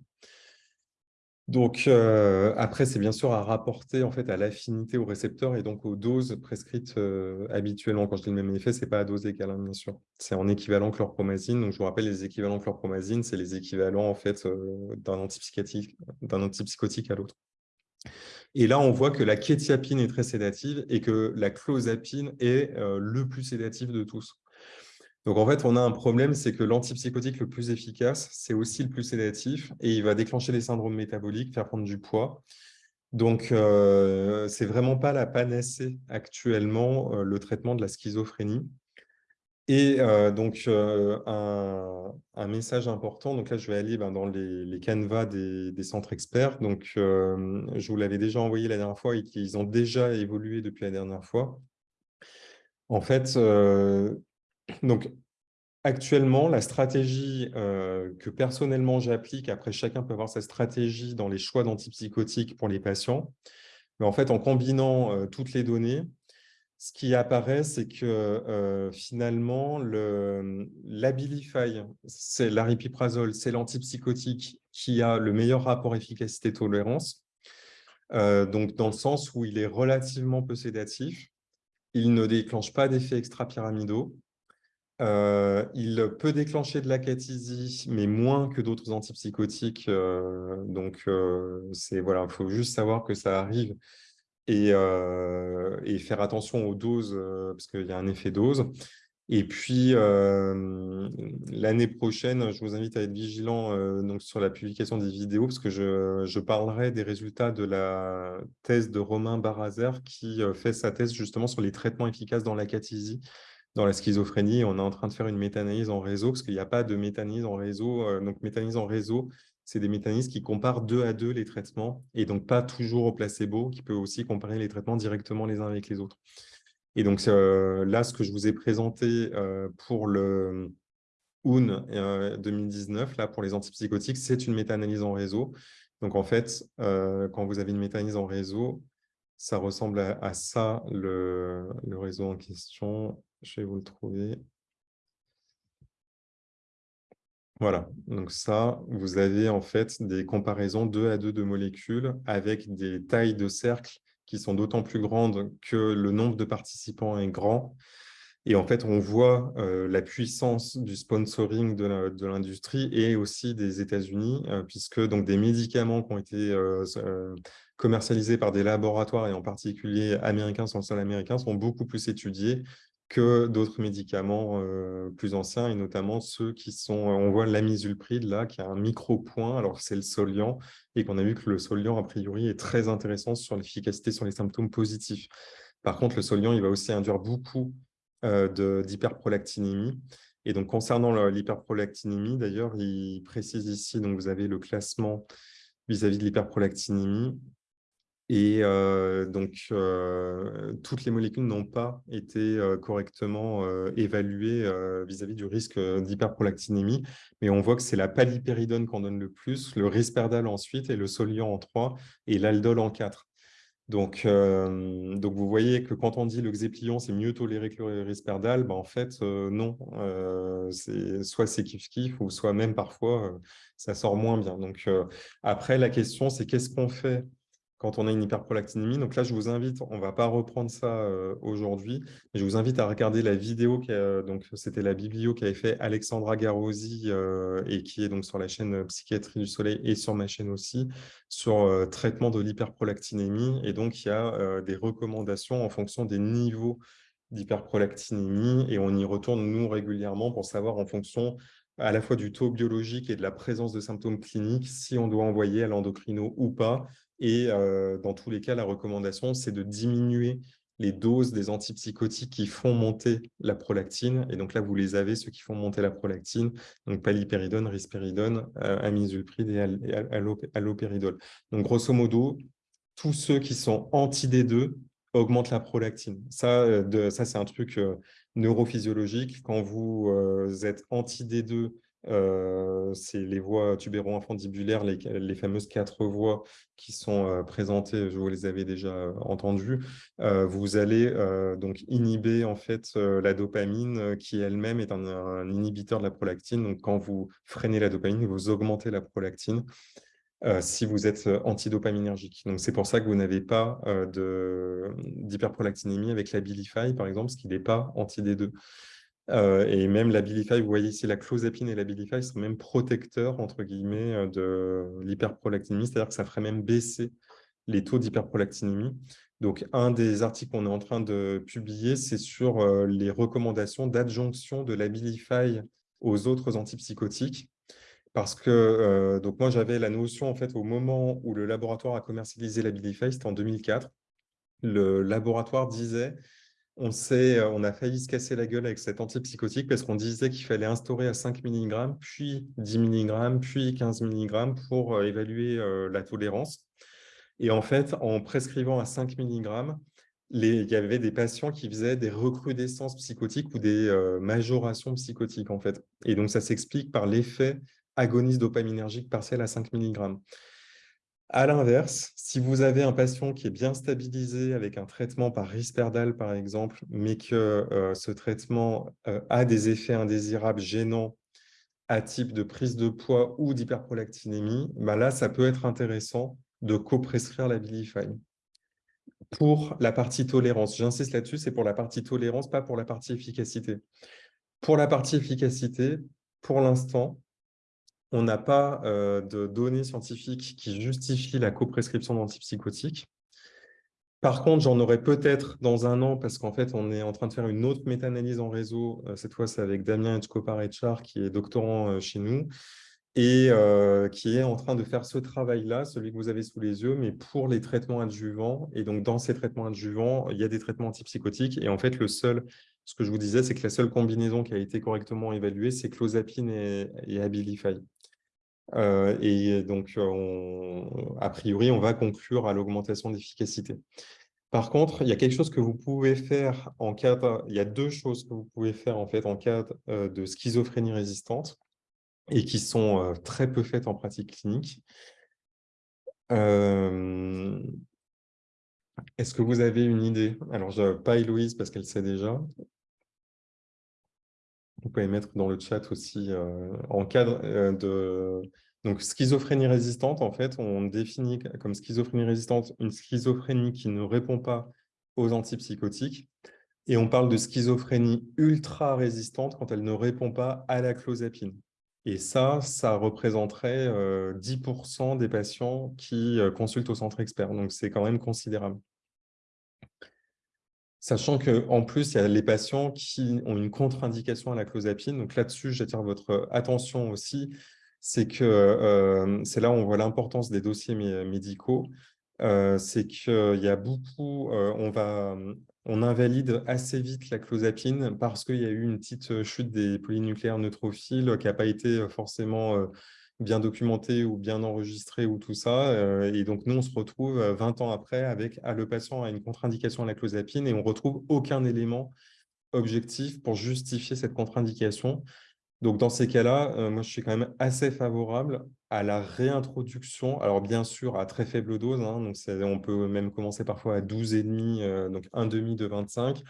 Donc, euh, après, c'est bien sûr à rapporter en fait, à l'affinité au récepteur et donc aux doses prescrites euh, habituellement. Quand je dis le même effet, ce n'est pas à dose égale, hein, bien sûr. C'est en équivalent chlorpromazine. Donc, je vous rappelle, les équivalents chlorpromazine, c'est les équivalents en fait, euh, d'un antipsychotique, antipsychotique à l'autre. Et là, on voit que la kétiapine est très sédative et que la clozapine est le plus sédatif de tous. Donc, en fait, on a un problème, c'est que l'antipsychotique le plus efficace, c'est aussi le plus sédatif et il va déclencher des syndromes métaboliques, faire prendre du poids. Donc, euh, ce n'est vraiment pas la panacée actuellement, euh, le traitement de la schizophrénie. Et euh, donc, un, message important, donc là, je vais aller ben, dans les, canevas des, des, centres experts. Donc, je vous l'avais déjà envoyé la dernière fois et qu'ils ont déjà évolué depuis la dernière fois. En fait, donc, actuellement, la stratégie euh, que personnellement j'applique, après chacun peut avoir sa stratégie dans les choix d'antipsychotiques pour les patients, mais en fait, en combinant euh, toutes les données, ce qui apparaît, c'est que euh, finalement, l'Abilify, c'est l'aripiprazole, c'est l'antipsychotique qui a le meilleur rapport efficacité-tolérance, donc dans le sens où il est relativement peu sédatif, il ne déclenche pas d'effets extra-pyramidaux, euh, il peut déclencher de la mais moins que d'autres antipsychotiques. Euh, donc, euh, voilà, il faut juste savoir que ça arrive et, faire attention aux doses, parce qu'il y a un effet dose. Et puis, l'année prochaine, je vous invite à être vigilant donc, sur la publication des vidéos, parce que je, parlerai des résultats de la thèse de Romain Barazer, qui fait sa thèse justement sur les traitements efficaces dans la dans la schizophrénie, on est en train de faire une méta-analyse en réseau, parce qu'il n'y a pas de méta-analyse en réseau. Euh, donc, méta-analyse en réseau, c'est des méta-analyses qui comparent deux à deux les traitements, et donc pas toujours au placebo, qui peut aussi comparer les traitements directement les uns avec les autres. Et donc, euh, là, ce que je vous ai présenté euh, pour le UN 2019, là, pour les antipsychotiques, c'est une méta-analyse en réseau. Donc, en fait, quand vous avez une méta-analyse en réseau, ça ressemble à, ça, le, le, réseau en question. Je vais vous le trouver. Voilà, donc ça, vous avez en fait des comparaisons deux à deux de molécules avec des tailles de cercles qui sont d'autant plus grandes que le nombre de participants est grand. Et en fait, on voit euh, la puissance du sponsoring de l'industrie et aussi des États-Unis, euh, puisque donc, des médicaments qui ont été euh, commercialisés par des laboratoires, et en particulier américains le sont beaucoup plus étudiés que d'autres médicaments euh, plus anciens, et notamment ceux qui sont, on voit l'amisulpride là, qui a un micro-point, alors c'est le Soliant, et qu'on a vu que le Soliant, a priori, est très intéressant sur l'efficacité sur les symptômes positifs. Par contre, le Soliant, il va aussi induire beaucoup euh, d'hyperprolactinémie. Et donc, concernant l'hyperprolactinémie, d'ailleurs, il précise ici, donc vous avez le classement vis-à-vis -vis de l'hyperprolactinémie. Et donc, toutes les molécules n'ont pas été correctement évaluées vis-à-vis du risque d'hyperprolactinémie, mais on voit que c'est la palipéridone qu'on donne le plus, le risperdal ensuite, et le soliant en 3, et l'aldol en 4. Donc, donc, vous voyez que quand on dit le xéplion, c'est mieux toléré que le risperdal, ben, en fait, non. soit c'est kiff-kiff, ou soit même parfois, ça sort moins bien. Donc, après, la question, c'est qu'est-ce qu'on fait quand on a une hyperprolactinémie. Donc là, je vous invite, on ne va pas reprendre ça euh, aujourd'hui, mais je vous invite à regarder la vidéo, donc c'était la biblio qu'avait fait Alexandra Garosi euh, et qui est donc sur la chaîne Psychiatrie du Soleil et sur ma chaîne aussi, sur euh, traitement de l'hyperprolactinémie. Et donc, il y a des recommandations en fonction des niveaux d'hyperprolactinémie et on y retourne, nous, régulièrement pour savoir en fonction à la fois du taux biologique et de la présence de symptômes cliniques, si on doit envoyer à l'endocrino ou pas, et dans tous les cas, la recommandation, c'est de diminuer les doses des antipsychotiques qui font monter la prolactine. Et donc là, vous les avez, ceux qui font monter la prolactine, donc palipéridone, risperidone, amisulpride et allopéridol. Donc grosso modo, tous ceux qui sont anti-D2 augmentent la prolactine. Ça, ça c'est un truc neurophysiologique. Quand vous êtes anti-D2 euh, c'est les voies tubéro-infundibulaires, les, fameuses quatre voies qui sont présentées, je vous les avais déjà entendues. vous allez donc inhiber en fait la dopamine qui elle-même est un, inhibiteur de la prolactine. Donc quand vous freinez la dopamine, vous augmentez la prolactine. si vous êtes antidopaminergique. Donc, c'est pour ça que vous n'avez pas d'hyperprolactinémie avec la Bilify, par exemple, ce qui n'est pas anti-D2. Euh, et même la Bilify, vous voyez ici, la clozapine et la Bilify sont même protecteurs, entre guillemets, euh, de l'hyperprolactinémie, c'est-à-dire que ça ferait même baisser les taux d'hyperprolactinémie. Donc, un des articles qu'on est en train de publier, c'est sur euh, les recommandations d'adjonction de la Bilify aux autres antipsychotiques. Parce que, donc moi, j'avais la notion, en fait, au moment où le laboratoire a commercialisé la Bilify, c'était en 2004, le laboratoire disait euh, on a failli se casser la gueule avec cet antipsychotique parce qu'on disait qu'il fallait instaurer à 5 mg, puis 10 mg, puis 15 mg pour euh, évaluer euh, la tolérance. Et en fait, en prescrivant à 5 mg, il y avait des patients qui faisaient des recrudescences psychotiques ou des majorations psychotiques, en fait. Et donc, ça s'explique par l'effet agoniste dopaminergique partiel à 5 mg. À l'inverse, si vous avez un patient qui est bien stabilisé avec un traitement par risperdal, par exemple, mais que euh, ce traitement euh, a des effets indésirables gênants à type de prise de poids ou d'hyperprolactinémie, bah là, ça peut être intéressant de co-prescrire la Bilify. Pour la partie tolérance, j'insiste là-dessus, c'est pour la partie tolérance, pas pour la partie efficacité. Pour la partie efficacité, pour l'instant, on n'a pas euh, de données scientifiques qui justifient la coprescription d'antipsychotiques. Par contre, j'en aurai peut-être dans un an, parce qu'en fait, on est en train de faire une autre méta-analyse en réseau. Euh, cette fois, c'est avec Damien Etchkopar-Etchar, qui est doctorant euh, chez nous, et qui est en train de faire ce travail-là, celui que vous avez sous les yeux, mais pour les traitements adjuvants. Et donc, dans ces traitements adjuvants, il y a des traitements antipsychotiques. Et en fait, le seul, ce que je vous disais, c'est que la seule combinaison qui a été correctement évaluée, c'est clozapine et, et Abilify. Euh, et donc, a priori, on va conclure à l'augmentation d'efficacité. Par contre, il y a quelque chose que vous pouvez faire en cas il y a deux choses que vous pouvez faire en fait en cas euh, de schizophrénie résistante et qui sont euh, très peu faites en pratique clinique. Est-ce que vous avez une idée? Alors, pas Héloïse parce qu'elle sait déjà. Vous pouvez mettre dans le chat aussi en cadre de donc, schizophrénie résistante, en fait, on définit comme schizophrénie résistante une schizophrénie qui ne répond pas aux antipsychotiques. Et on parle de schizophrénie ultra résistante quand elle ne répond pas à la clozapine. Et ça, ça représenterait 10% des patients qui consultent au centre expert. Donc, c'est quand même considérable. Sachant qu'en plus, il y a les patients qui ont une contre-indication à la clozapine. Donc là-dessus, j'attire votre attention aussi c'est que euh, c'est là où on voit l'importance des dossiers médicaux. Euh, c'est qu'il y a beaucoup, euh, on, va, on invalide assez vite la clozapine parce qu'il y a eu une petite chute des polynucléaires neutrophiles qui n'a pas été forcément bien documentée ou bien enregistrée ou tout ça. et donc, nous, on se retrouve 20 ans après avec ah, le patient a une contre-indication à la clozapine et on ne retrouve aucun élément objectif pour justifier cette contre-indication. Donc, dans ces cas-là, euh, moi, je suis quand même assez favorable à la réintroduction. Alors, bien sûr, à très faible dose. Hein, donc on peut même commencer parfois à 12,5, euh, donc un demi de 25,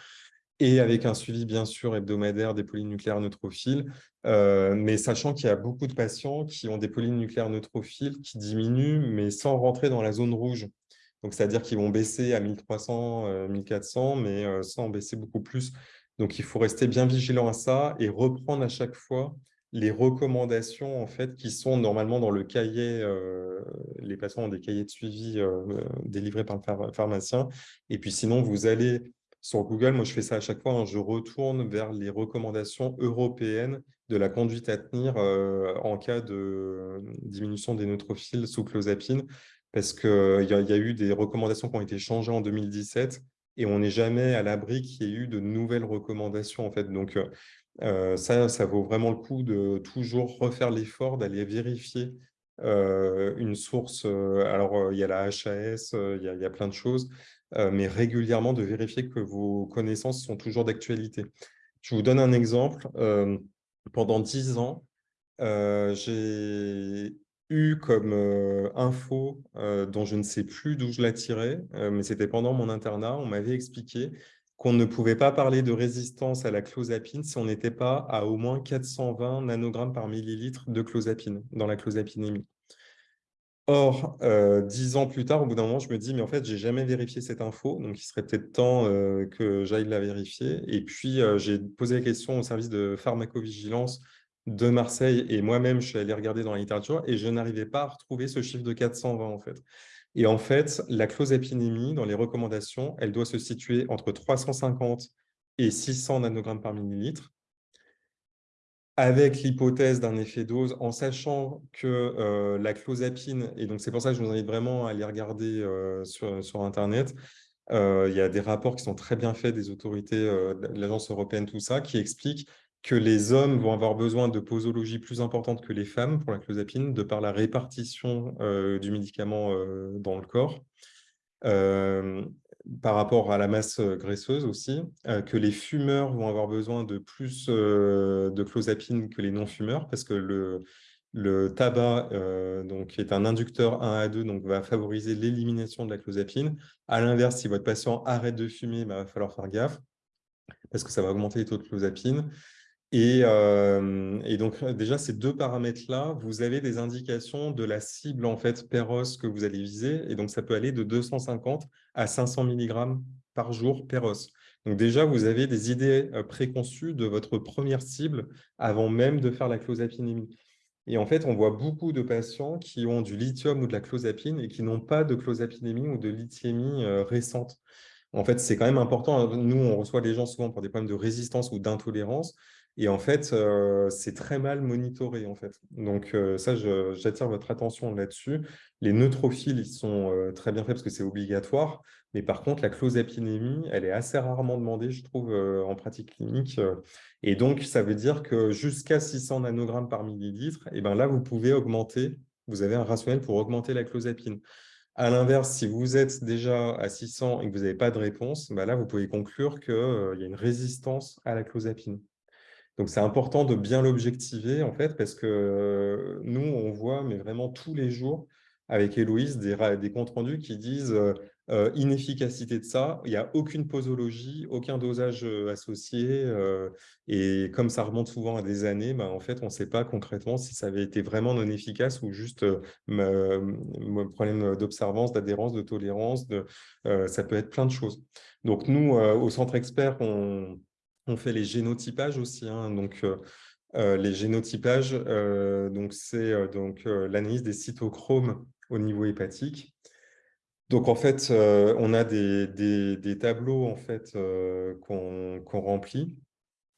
et avec un suivi, bien sûr, hebdomadaire des polynucléaires neutrophiles. Euh, mais sachant qu'il y a beaucoup de patients qui ont des polynucléaires neutrophiles qui diminuent, mais sans rentrer dans la zone rouge. Donc, c'est-à-dire qu'ils vont baisser à 1300, 1400, mais sans baisser beaucoup plus. Donc, il faut rester bien vigilant à ça et reprendre à chaque fois les recommandations en fait, qui sont normalement dans le cahier, euh, les patients ont des cahiers de suivi euh, délivrés par le pharmacien. Et puis sinon, vous allez sur Google, moi je fais ça à chaque fois, hein, je retourne vers les recommandations européennes de la conduite à tenir euh, en cas de diminution des neutrophiles sous clozapine, parce qu'il y, y, a eu des recommandations qui ont été changées en 2017 et on n'est jamais à l'abri qu'il y ait eu de nouvelles recommandations. En fait. Donc, euh, ça, ça vaut vraiment le coup de toujours refaire l'effort d'aller vérifier euh, une source. Euh, alors, il y a la HAS, il y, a plein de choses, mais régulièrement de vérifier que vos connaissances sont toujours d'actualité. Je vous donne un exemple. pendant dix ans, j'ai eu comme euh, info euh, dont je ne sais plus d'où je la tirais, euh, mais c'était pendant mon internat, on m'avait expliqué qu'on ne pouvait pas parler de résistance à la clozapine si on n'était pas à au moins 420 nanogrammes par millilitre de clozapine dans la clozapinémie. Or, dix ans plus tard, au bout d'un moment, je me dis, mais en fait, j'ai jamais vérifié cette info, donc il serait peut-être temps que j'aille la vérifier. Et puis, j'ai posé la question au service de pharmacovigilance de Marseille et moi-même, je suis allé regarder dans la littérature et je n'arrivais pas à retrouver ce chiffre de 420 en fait. Et en fait, la clozapinémie, dans les recommandations, elle doit se situer entre 350 et 600 nanogrammes par millilitre, avec l'hypothèse d'un effet dose, en sachant que euh, la clozapine, et donc c'est pour ça que je vous invite vraiment à aller regarder euh, sur, Internet, euh, il y a des rapports qui sont très bien faits des autorités de l'Agence européenne, tout ça, qui expliquent que les hommes vont avoir besoin de posologie plus importante que les femmes pour la clozapine, de par la répartition du médicament dans le corps, par rapport à la masse graisseuse aussi, que les fumeurs vont avoir besoin de plus de clozapine que les non-fumeurs, parce que le, le tabac donc, est un inducteur 1 à 2, donc va favoriser l'élimination de la clozapine. À l'inverse, si votre patient arrête de fumer, il bah, va falloir faire gaffe, parce que ça va augmenter les taux de clozapine. Euh, et, donc, déjà, ces deux paramètres-là, vous avez des indications de la cible en fait PEROS que vous allez viser. Et donc, ça peut aller de 250 à 500 mg par jour PEROS. Donc, déjà, vous avez des idées euh, préconçues de votre première cible avant même de faire la clozapinémie. Et en fait, on voit beaucoup de patients qui ont du lithium ou de la clozapine et qui n'ont pas de clozapinémie ou de lithiémie euh, récente. En fait, c'est quand même important. Nous, on reçoit les gens souvent pour des problèmes de résistance ou d'intolérance. Et en fait, euh, c'est très mal monitoré. En fait. Donc euh, ça, j'attire votre attention là-dessus. Les neutrophiles, ils sont euh, très bien faits parce que c'est obligatoire. Mais par contre, la clozapinémie, elle est assez rarement demandée, je trouve, en pratique clinique. Et donc, ça veut dire que jusqu'à 600 nanogrammes par millilitre, eh ben là, vous pouvez augmenter, vous avez un rationnel pour augmenter la clozapine. À l'inverse, si vous êtes déjà à 600 et que vous n'avez pas de réponse, ben là, vous pouvez conclure qu'il y a une résistance à la clozapine. Donc, c'est important de bien l'objectiver, en fait, parce que nous, on voit, mais vraiment tous les jours, avec Héloïse des, des comptes rendus qui disent euh, inefficacité de ça, il n'y a aucune posologie, aucun dosage associé. et comme ça remonte souvent à des années, bah, en fait, on ne sait pas concrètement si ça avait été vraiment non efficace ou juste problème d'observance, d'adhérence, de tolérance. Ça peut être plein de choses. Donc, nous, au Centre Expert, on, on fait les génotypages aussi. Hein, donc, euh, les génotypages, euh, donc c'est euh, donc l'analyse des cytochromes au niveau hépatique. Donc en fait, on a des, des, tableaux en fait qu'on remplit.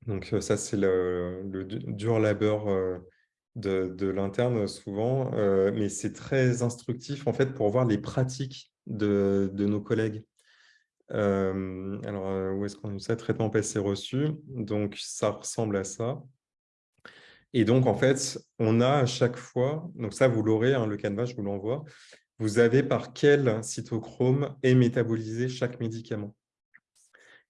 Donc ça c'est le, dur labeur de, de l'interne souvent, mais c'est très instructif en fait pour voir les pratiques de, de nos collègues. Alors, où est-ce qu'on a ça Traitement passé reçu. Donc, ça ressemble à ça. Et donc, en fait, on a à chaque fois, donc ça, vous l'aurez, hein, le canevas, je vous l'envoie, vous avez par quel cytochrome est métabolisé chaque médicament?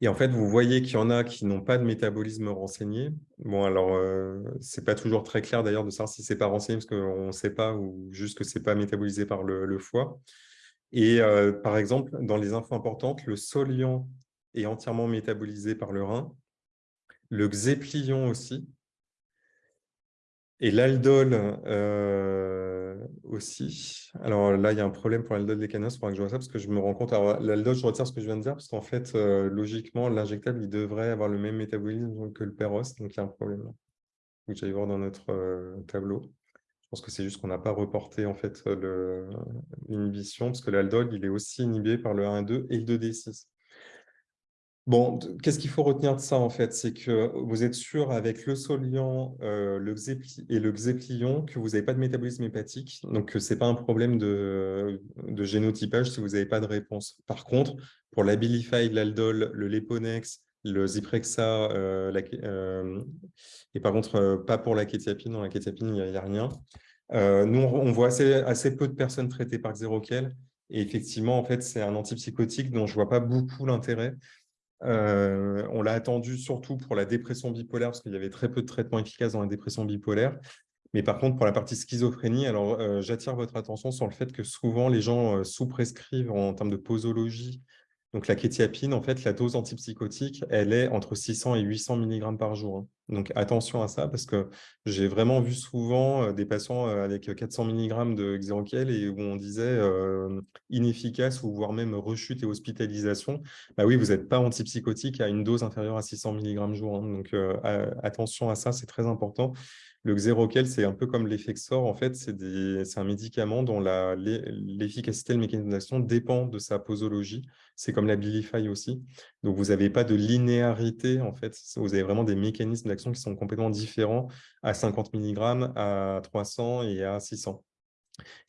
Et en fait, vous voyez qu'il y en a qui n'ont pas de métabolisme renseigné. Bon, alors, euh, ce n'est pas toujours très clair d'ailleurs de savoir si ce n'est pas renseigné parce qu'on ne sait pas ou juste que ce n'est pas métabolisé par le, foie. Et euh, par exemple, dans les infos importantes, le soliant est entièrement métabolisé par le rein. Le xéplion aussi, et l'aldol euh, aussi. Alors là, il y a un problème pour l'aldol des canins, il faudra que je vois ça, parce que je me rends compte. Alors l'aldol, je retire ce que je viens de dire, parce qu'en fait, euh, logiquement, l'injectable, il devrait avoir le même métabolisme que le péros, donc il y a un problème là. Donc j'allais voir dans notre tableau. Pense que c'est juste qu'on n'a pas reporté en fait l'inhibition, parce que l'aldol, il est aussi inhibé par le 1 et 2 et le 2D6. Bon, qu'est-ce qu'il faut retenir de ça, en fait? C'est que vous êtes sûr, avec le soliant euh, et le xéplion, que vous n'avez pas de métabolisme hépatique, donc ce n'est pas un problème de, génotypage si vous n'avez pas de réponse. Par contre, pour l'Abilify, l'Aldol, le Leponex, le Zyprexa, euh, euh, et par contre, pas pour la kétiapine, dans la kétiapine, il n'y a, rien. nous, on voit assez, peu de personnes traitées par Xeroquel, et effectivement, en fait, c'est un antipsychotique dont je ne vois pas beaucoup l'intérêt. Euh, on l'a attendu surtout pour la dépression bipolaire, parce qu'il y avait très peu de traitements efficaces dans la dépression bipolaire. Mais par contre, pour la partie schizophrénie, alors euh, j'attire votre attention sur le fait que souvent les gens euh, sous-prescrivent en termes de posologie donc la kétiapine, en fait, la dose antipsychotique, elle est entre 600 et 800 mg par jour. Hein. Donc attention à ça, parce que j'ai vraiment vu souvent euh, des patients euh, avec 400 mg de Xeroquel et où on disait euh, inefficace ou voire même rechute et hospitalisation. Bah oui, vous n'êtes pas antipsychotique à une dose inférieure à 600 mg jour. Hein. Donc attention à ça, c'est très important. Le Xeroquel, c'est un peu comme l'Effexor. En fait, c'est un médicament dont l'efficacité, le mécanisme dépend de sa posologie. C'est comme la Bilify aussi. Donc, vous n'avez pas de linéarité, en fait. Vous avez vraiment des mécanismes d'action qui sont complètement différents à 50 mg, à 300 et à 600.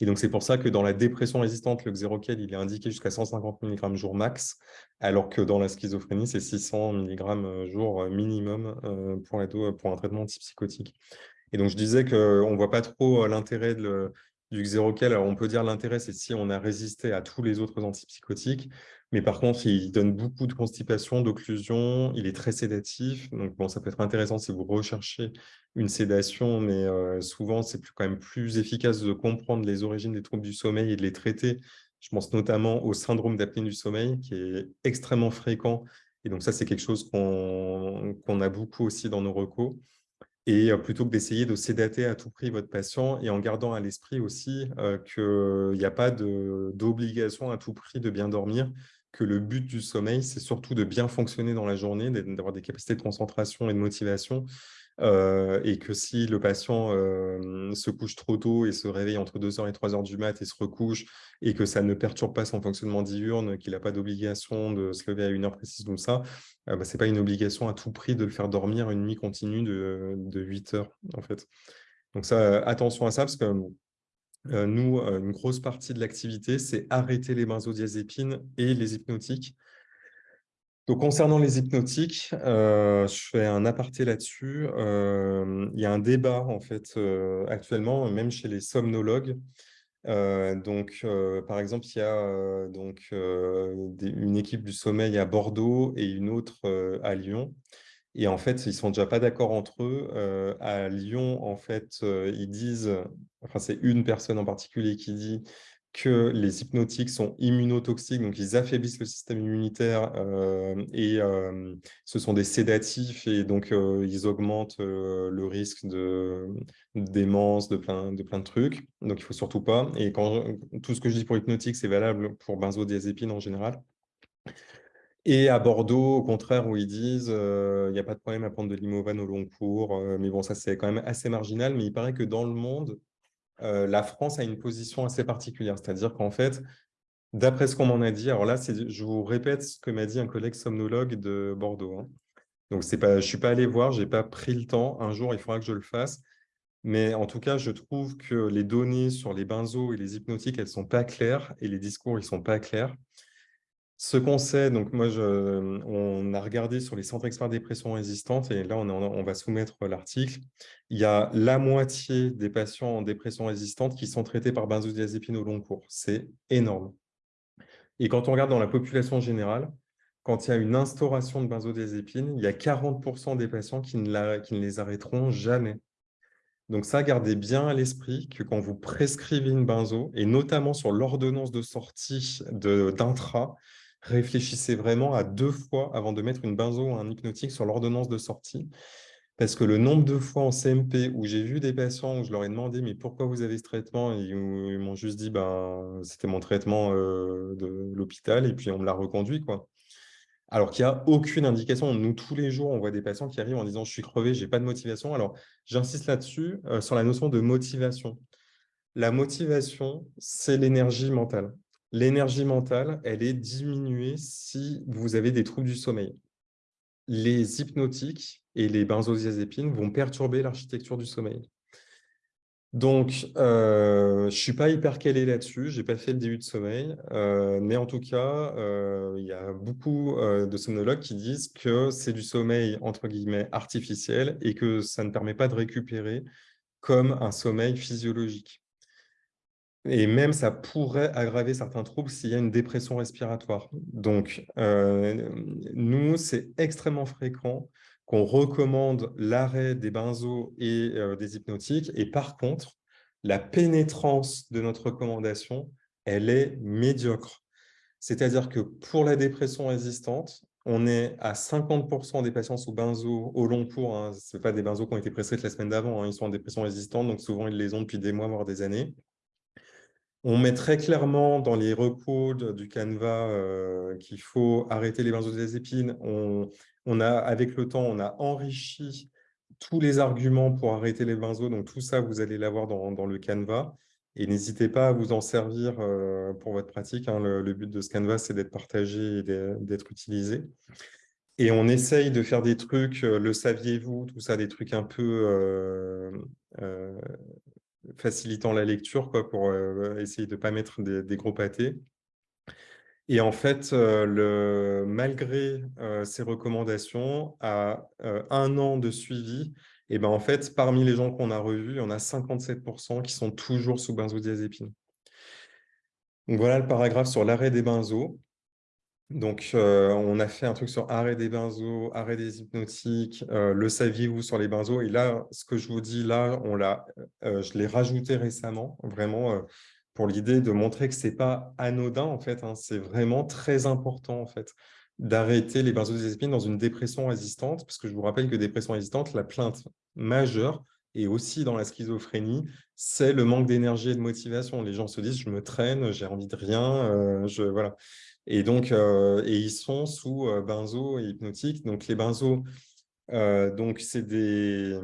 Et donc, c'est pour ça que dans la dépression résistante, le Xeroquel, est indiqué jusqu'à 150 mg jour max, alors que dans la schizophrénie, c'est 600 mg jour minimum euh, pour, un traitement antipsychotique. Et donc, je disais qu'on ne voit pas trop euh, l'intérêt du Xeroquel. Alors, on peut dire l'intérêt, c'est si on a résisté à tous les autres antipsychotiques. Mais par contre, il donne beaucoup de constipation, d'occlusion. Il est très sédatif. Donc, bon, ça peut être intéressant si vous recherchez une sédation, mais souvent, c'est quand même plus efficace de comprendre les origines des troubles du sommeil et de les traiter. Je pense notamment au syndrome d'apnée du sommeil, qui est extrêmement fréquent. Et donc, ça, c'est quelque chose qu'on a beaucoup aussi dans nos recos. Et plutôt que d'essayer de sédater à tout prix votre patient et en gardant à l'esprit aussi qu'il n'y a pas d'obligation à tout prix de bien dormir, que le but du sommeil, c'est surtout de bien fonctionner dans la journée, d'avoir des capacités de concentration et de motivation, euh, et que si le patient euh, se couche trop tôt et se réveille entre 2h et 3h du mat et se recouche, et que ça ne perturbe pas son fonctionnement diurne, qu'il n'a pas d'obligation de se lever à une heure précise comme ça, euh, bah, ce n'est pas une obligation à tout prix de le faire dormir une nuit continue de, de 8 heures, en fait. Donc ça, attention à ça, parce que nous, une grosse partie de l'activité, c'est arrêter les benzodiazépines et les hypnotiques donc, concernant les hypnotiques, euh, je fais un aparté là-dessus. Euh, il y a un débat, en fait, euh, actuellement, même chez les somnologues. donc, par exemple, il y a donc, une équipe du sommeil à Bordeaux et une autre à Lyon. Et en fait, ils sont déjà pas d'accord entre eux. à Lyon, en fait, ils disent, enfin, c'est une personne en particulier qui dit que les hypnotiques sont immunotoxiques, donc ils affaiblissent le système immunitaire et ce sont des sédatifs et donc ils augmentent le risque de démence, de plein, de trucs. Donc il ne faut surtout pas. Et tout ce que je dis pour hypnotique, c'est valable pour benzodiazépine en général. Et à Bordeaux, au contraire, où ils disent il n'y a pas de problème à prendre de l'imovan au long cours. mais bon, ça, c'est quand même assez marginal. Mais il paraît que dans le monde, la France a une position assez particulière. C'est-à-dire qu'en fait, d'après ce qu'on m'en a dit, alors là, je vous répète ce que m'a dit un collègue somnologue de Bordeaux. Hein. Donc, pas, je ne suis pas allé voir, je n'ai pas pris le temps. Un jour, il faudra que je le fasse. Mais en tout cas, je trouve que les données sur les benzos et les hypnotiques, elles ne sont pas claires et les discours, ils ne sont pas clairs. Ce qu'on sait, donc moi, on a regardé sur les centres experts dépression résistante et là, on, va soumettre l'article. Il y a la moitié des patients en dépression résistante qui sont traités par benzodiazépine au long cours. C'est énorme. Et quand on regarde dans la population générale, quand il y a une instauration de benzodiazépine, il y a 40% des patients qui ne, qui ne les arrêteront jamais. Donc ça, gardez bien à l'esprit que quand vous prescrivez une benzo, et notamment sur l'ordonnance de sortie d'intra, réfléchissez vraiment à deux fois avant de mettre une benzo ou un hypnotique sur l'ordonnance de sortie. Parce que le nombre de fois en CMP où j'ai vu des patients où je leur ai demandé « mais pourquoi vous avez ce traitement ?» et ils m'ont juste dit ben, « c'était mon traitement euh, de l'hôpital et puis on me l'a reconduit. » quoi. Alors qu'il n'y a aucune indication. Nous, tous les jours, on voit des patients qui arrivent en disant « je suis crevé, je n'ai pas de motivation ». Alors, j'insiste là-dessus, euh, sur la notion de motivation. La motivation, c'est l'énergie mentale l'énergie mentale, elle est diminuée si vous avez des troubles du sommeil. Les hypnotiques et les benzodiazépines vont perturber l'architecture du sommeil. Donc, euh, je ne suis pas hyper calé là-dessus, je n'ai pas fait le début de sommeil, euh, mais en tout cas, euh, il y a beaucoup de somnologues qui disent que c'est du sommeil, artificiel et que ça ne permet pas de récupérer comme un sommeil physiologique. Et même, ça pourrait aggraver certains troubles s'il y a une dépression respiratoire. Donc, euh, nous, c'est extrêmement fréquent qu'on recommande l'arrêt des benzos et euh, des hypnotiques. Et par contre, la pénétrance de notre recommandation, elle est médiocre. C'est-à-dire que pour la dépression résistante, on est à 50% des patients sous benzo au long cours. Hein. Ce pas des benzos qui ont été prescrits la semaine d'avant. Hein. Ils sont en dépression résistante, donc souvent, ils les ont depuis des mois, voire des années. On met très clairement dans les recours du Canva euh, qu'il faut arrêter les benzodiazépines. On, on a, avec le temps, on a enrichi tous les arguments pour arrêter les benzos. Donc, tout ça, vous allez l'avoir dans, dans le Canva. Et n'hésitez pas à vous en servir euh, pour votre pratique. Hein. Le, but de ce Canva, c'est d'être partagé et d'être utilisé. Et on essaye de faire des trucs, euh, le saviez-vous, tout ça, des trucs un peu facilitant la lecture pour euh, essayer de ne pas mettre des, gros pâtés. Et en fait, euh, le, malgré euh, ces recommandations, à un an de suivi, et ben en fait, parmi les gens qu'on a revus, on a 57% qui sont toujours sous benzodiazépine. Voilà le paragraphe sur l'arrêt des benzos. Donc, euh, on a fait un truc sur arrêt des benzos, arrêt des hypnotiques, euh, le saviez-vous sur les benzos? Et là, ce que je vous dis là, on euh, je l'ai rajouté récemment, vraiment pour l'idée de montrer que ce n'est pas anodin, en fait. Hein. c'est vraiment très important, en fait, d'arrêter les benzodiazépines dans une dépression résistante, parce que je vous rappelle que dépression résistante, la plainte majeure, et aussi dans la schizophrénie, c'est le manque d'énergie et de motivation. Les gens se disent, je me traîne, j'ai envie de rien, je, voilà. Et donc, euh, et ils sont sous euh, benzo et hypnotique. Donc, les benzos, euh, donc c'est des,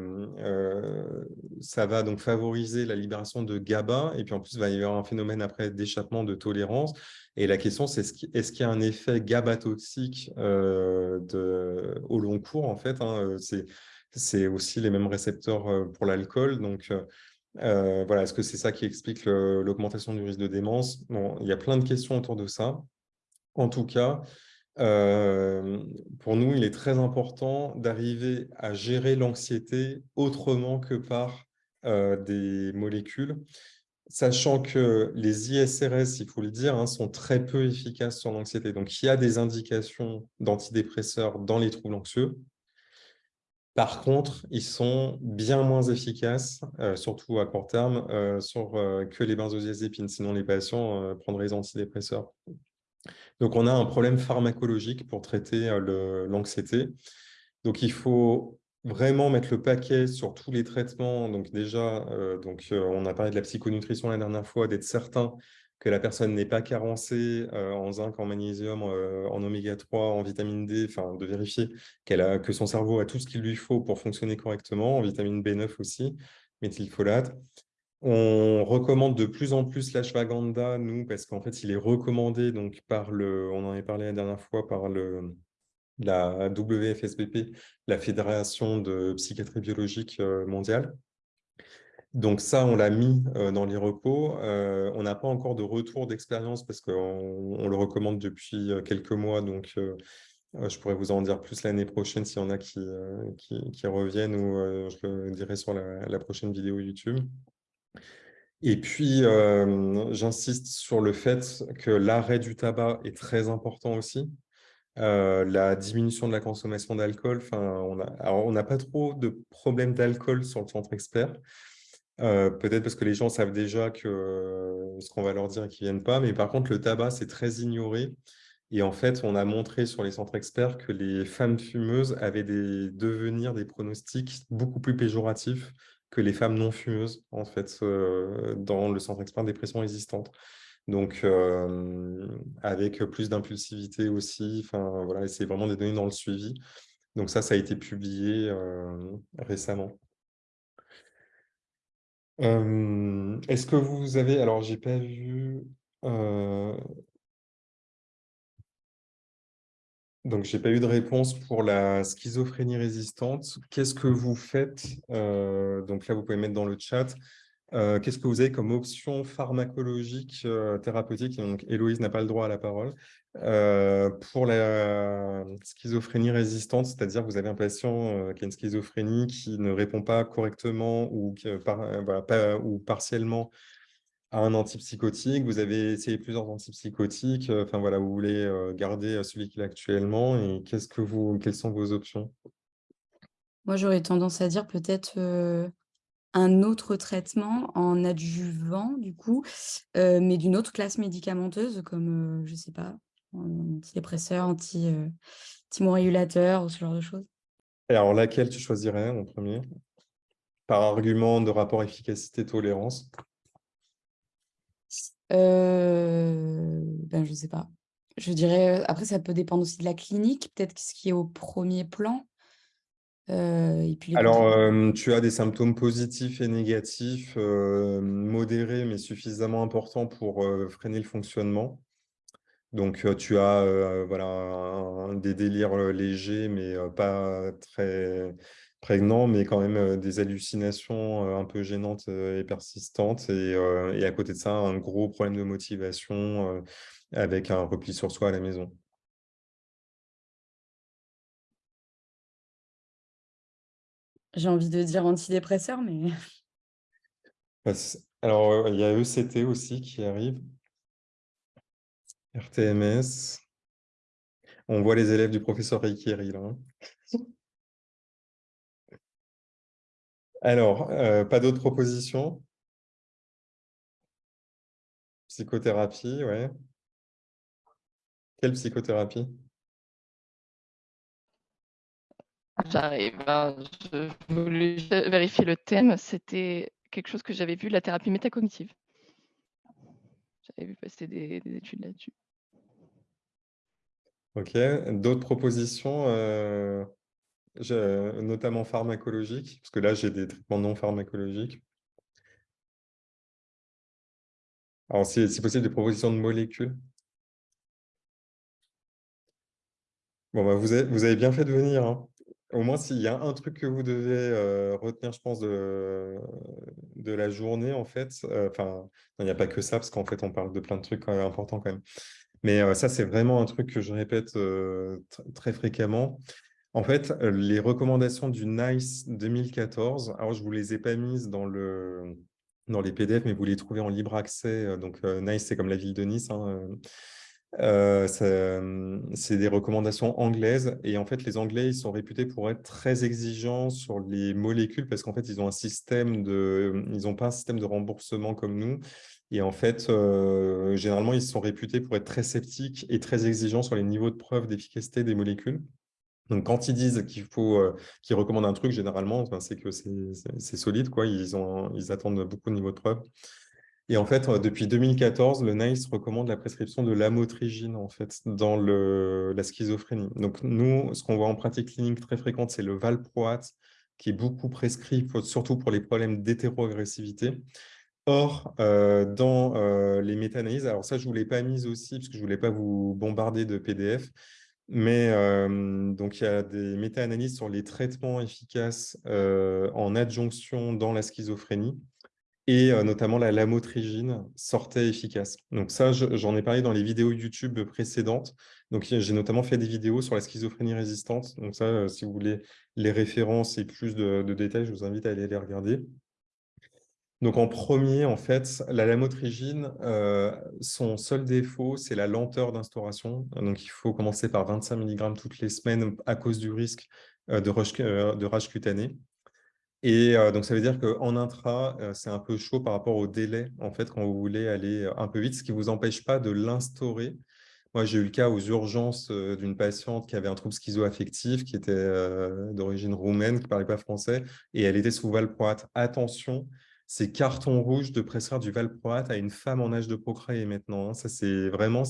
ça va donc favoriser la libération de GABA. Et puis en plus, il va y avoir un phénomène après d'échappement de tolérance. Et la question, c'est est-ce qu'il y a un effet GABA toxique au long cours en fait hein, C'est aussi les mêmes récepteurs pour l'alcool. Donc, voilà, est-ce que c'est ça qui explique l'augmentation du risque de démence? Bon, Il y a plein de questions autour de ça. En tout cas, euh, pour nous, il est très important d'arriver à gérer l'anxiété autrement que par euh, des molécules, sachant que les ISRS, il faut le dire, hein, sont très peu efficaces sur l'anxiété. Donc, il y a des indications d'antidépresseurs dans les troubles anxieux. Par contre, ils sont bien moins efficaces, euh, surtout à court terme, que les benzodiazépines. Sinon, les patients prendraient les antidépresseurs. Donc, on a un problème pharmacologique pour traiter l'anxiété. Donc, il faut vraiment mettre le paquet sur tous les traitements. Donc, déjà, donc, on a parlé de la psychonutrition la dernière fois, d'être certain que la personne n'est pas carencée euh, en zinc, en magnésium, euh, en oméga 3, en vitamine D, enfin de vérifier qu'elle a, que son cerveau a tout ce qu'il lui faut pour fonctionner correctement, en vitamine B9 aussi, méthylfolate. On recommande de plus en plus l'ashwagandha, nous, parce qu'en fait, il est recommandé donc, par le, on en a parlé la dernière fois, par le, la WFSBP, la Fédération de psychiatrie biologique euh, mondiale. Donc ça, on l'a mis euh, dans les repos. Euh, on n'a pas encore de retour d'expérience parce qu'on le recommande depuis quelques mois. Donc, je pourrais vous en dire plus l'année prochaine s'il y en a qui, qui, reviennent ou je le dirai sur la, prochaine vidéo YouTube. Et puis, j'insiste sur le fait que l'arrêt du tabac est très important aussi. la diminution de la consommation d'alcool, on n'a pas trop de problèmes d'alcool sur le centre expert. Euh, peut-être parce que les gens savent déjà que euh, ce qu'on va leur dire qu'ils ne viennent pas. Mais par contre, le tabac, c'est très ignoré. Et en fait, on a montré sur les centres experts que les femmes fumeuses avaient des devenirs, des pronostics beaucoup plus péjoratifs que les femmes non fumeuses, en fait, euh, dans le centre expert dépression résistante. Donc, avec plus d'impulsivité aussi. Enfin, voilà, c'est vraiment des données dans le suivi. Donc ça, ça a été publié récemment. Est-ce que vous avez alors j'ai pas vu, donc j'ai pas eu de réponse pour la schizophrénie résistante. Qu'est-ce que vous faites? donc là, vous pouvez mettre dans le chat. Qu'est-ce que vous avez comme option pharmacologique, thérapeutique? donc Héloïse n'a pas le droit à la parole. Euh, pour la schizophrénie résistante, c'est-à-dire vous avez un patient euh, qui a une schizophrénie qui ne répond pas correctement ou, par, euh, ou partiellement à un antipsychotique, vous avez essayé plusieurs antipsychotiques, enfin voilà, vous voulez garder celui qu'il a actuellement et qu'est-ce que vous, quelles sont vos options? Moi, j'aurais tendance à dire peut-être un autre traitement en adjuvant, du coup, mais d'une autre classe médicamenteuse, comme, je ne sais pas, antidépresseur, anti, euh, anti ou ce genre de choses. Et alors, laquelle tu choisirais en premier? Par argument de rapport efficacité-tolérance euh, ben, Je ne sais pas. Je dirais, après, ça peut dépendre aussi de la clinique, peut-être ce qui est au premier plan. Euh, et puis Alors, tu as des symptômes positifs et négatifs, modérés mais suffisamment importants pour freiner le fonctionnement. Donc, tu as voilà, des délires légers, mais pas très prégnants, mais quand même des hallucinations un peu gênantes et persistantes. Et, et, à côté de ça, un gros problème de motivation avec un repli sur soi à la maison. J'ai envie de dire antidépresseur, mais... [LAUGHS] Bah, alors, il y a ECT aussi qui arrive. RTMS. On voit les élèves du professeur Reikiri là. Alors, euh, pas d'autres propositions? Psychothérapie, ouais. Quelle psychothérapie? J'arrive. Hein. Je voulais vérifier le thème. C'était quelque chose que j'avais vu, la thérapie métacognitive. J'avais vu passer des études là-dessus. Ok, d'autres propositions, euh, notamment pharmacologiques, parce que là, j'ai des traitements non pharmacologiques. Alors, si, possible, des propositions de molécules. Bon, bah, vous, avez, bien fait de venir. Hein. Au moins, s'il y a un truc que vous devez euh, retenir, je pense, de, de la journée, en fait, euh, enfin, il n'y a pas que ça, parce qu'en fait, on parle de plein de trucs importants quand même. Mais ça, c'est vraiment un truc que je répète très fréquemment. En fait, les recommandations du NICE 2014, alors je ne vous les ai pas mises dans, le, les PDF, mais vous les trouvez en libre accès. Donc, NICE, c'est comme la ville de Nice. Hein, c'est des recommandations anglaises. Et en fait, les Anglais, ils sont réputés pour être très exigeants sur les molécules parce qu'en fait, ils ont un système de... Ils n'ont pas un système de remboursement comme nous. Et en fait, généralement, ils sont réputés pour être très sceptiques et très exigeants sur les niveaux de preuve d'efficacité des molécules. Donc, quand ils disent qu'il faut, qu'ils recommandent un truc, généralement, c'est que c'est solide, quoi. Ils, ont, ils attendent beaucoup de niveaux de preuve. Et en fait, depuis 2014, le NICE recommande la prescription de l'amotrigine en fait, dans le, la schizophrénie. Donc nous, ce qu'on voit en pratique clinique très fréquente, c'est le valproate, qui est beaucoup prescrit, surtout pour les problèmes d'hétéroagressivité. Or, dans les méta-analyses, alors ça, je ne vous l'ai pas mise aussi, parce que je ne voulais pas vous bombarder de PDF, mais donc il y a des méta-analyses sur les traitements efficaces en adjonction dans la schizophrénie et notamment la lamotrigine sortait efficace. Donc ça, j'en ai parlé dans les vidéos YouTube précédentes. Donc j'ai notamment fait des vidéos sur la schizophrénie résistante. Donc ça, si vous voulez les références et plus de, détails, je vous invite à aller les regarder. Donc en premier, en fait, la lamotrigine, son seul défaut, c'est la lenteur d'instauration. Donc il faut commencer par 25 mg toutes les semaines à cause du risque de, rage, de rage cutanée. Et donc, ça veut dire qu'en intra, c'est un peu chaud par rapport au délai, en fait, quand vous voulez aller un peu vite, ce qui ne vous empêche pas de l'instaurer. Moi, j'ai eu le cas aux urgences d'une patiente qui avait un trouble schizoaffectif, qui était d'origine roumaine, qui ne parlait pas français, et elle était sous valproate. Attention, c'est carton rouge de prescrire du valproate à une femme en âge de procréer maintenant. Hein. Ça, c'est vraiment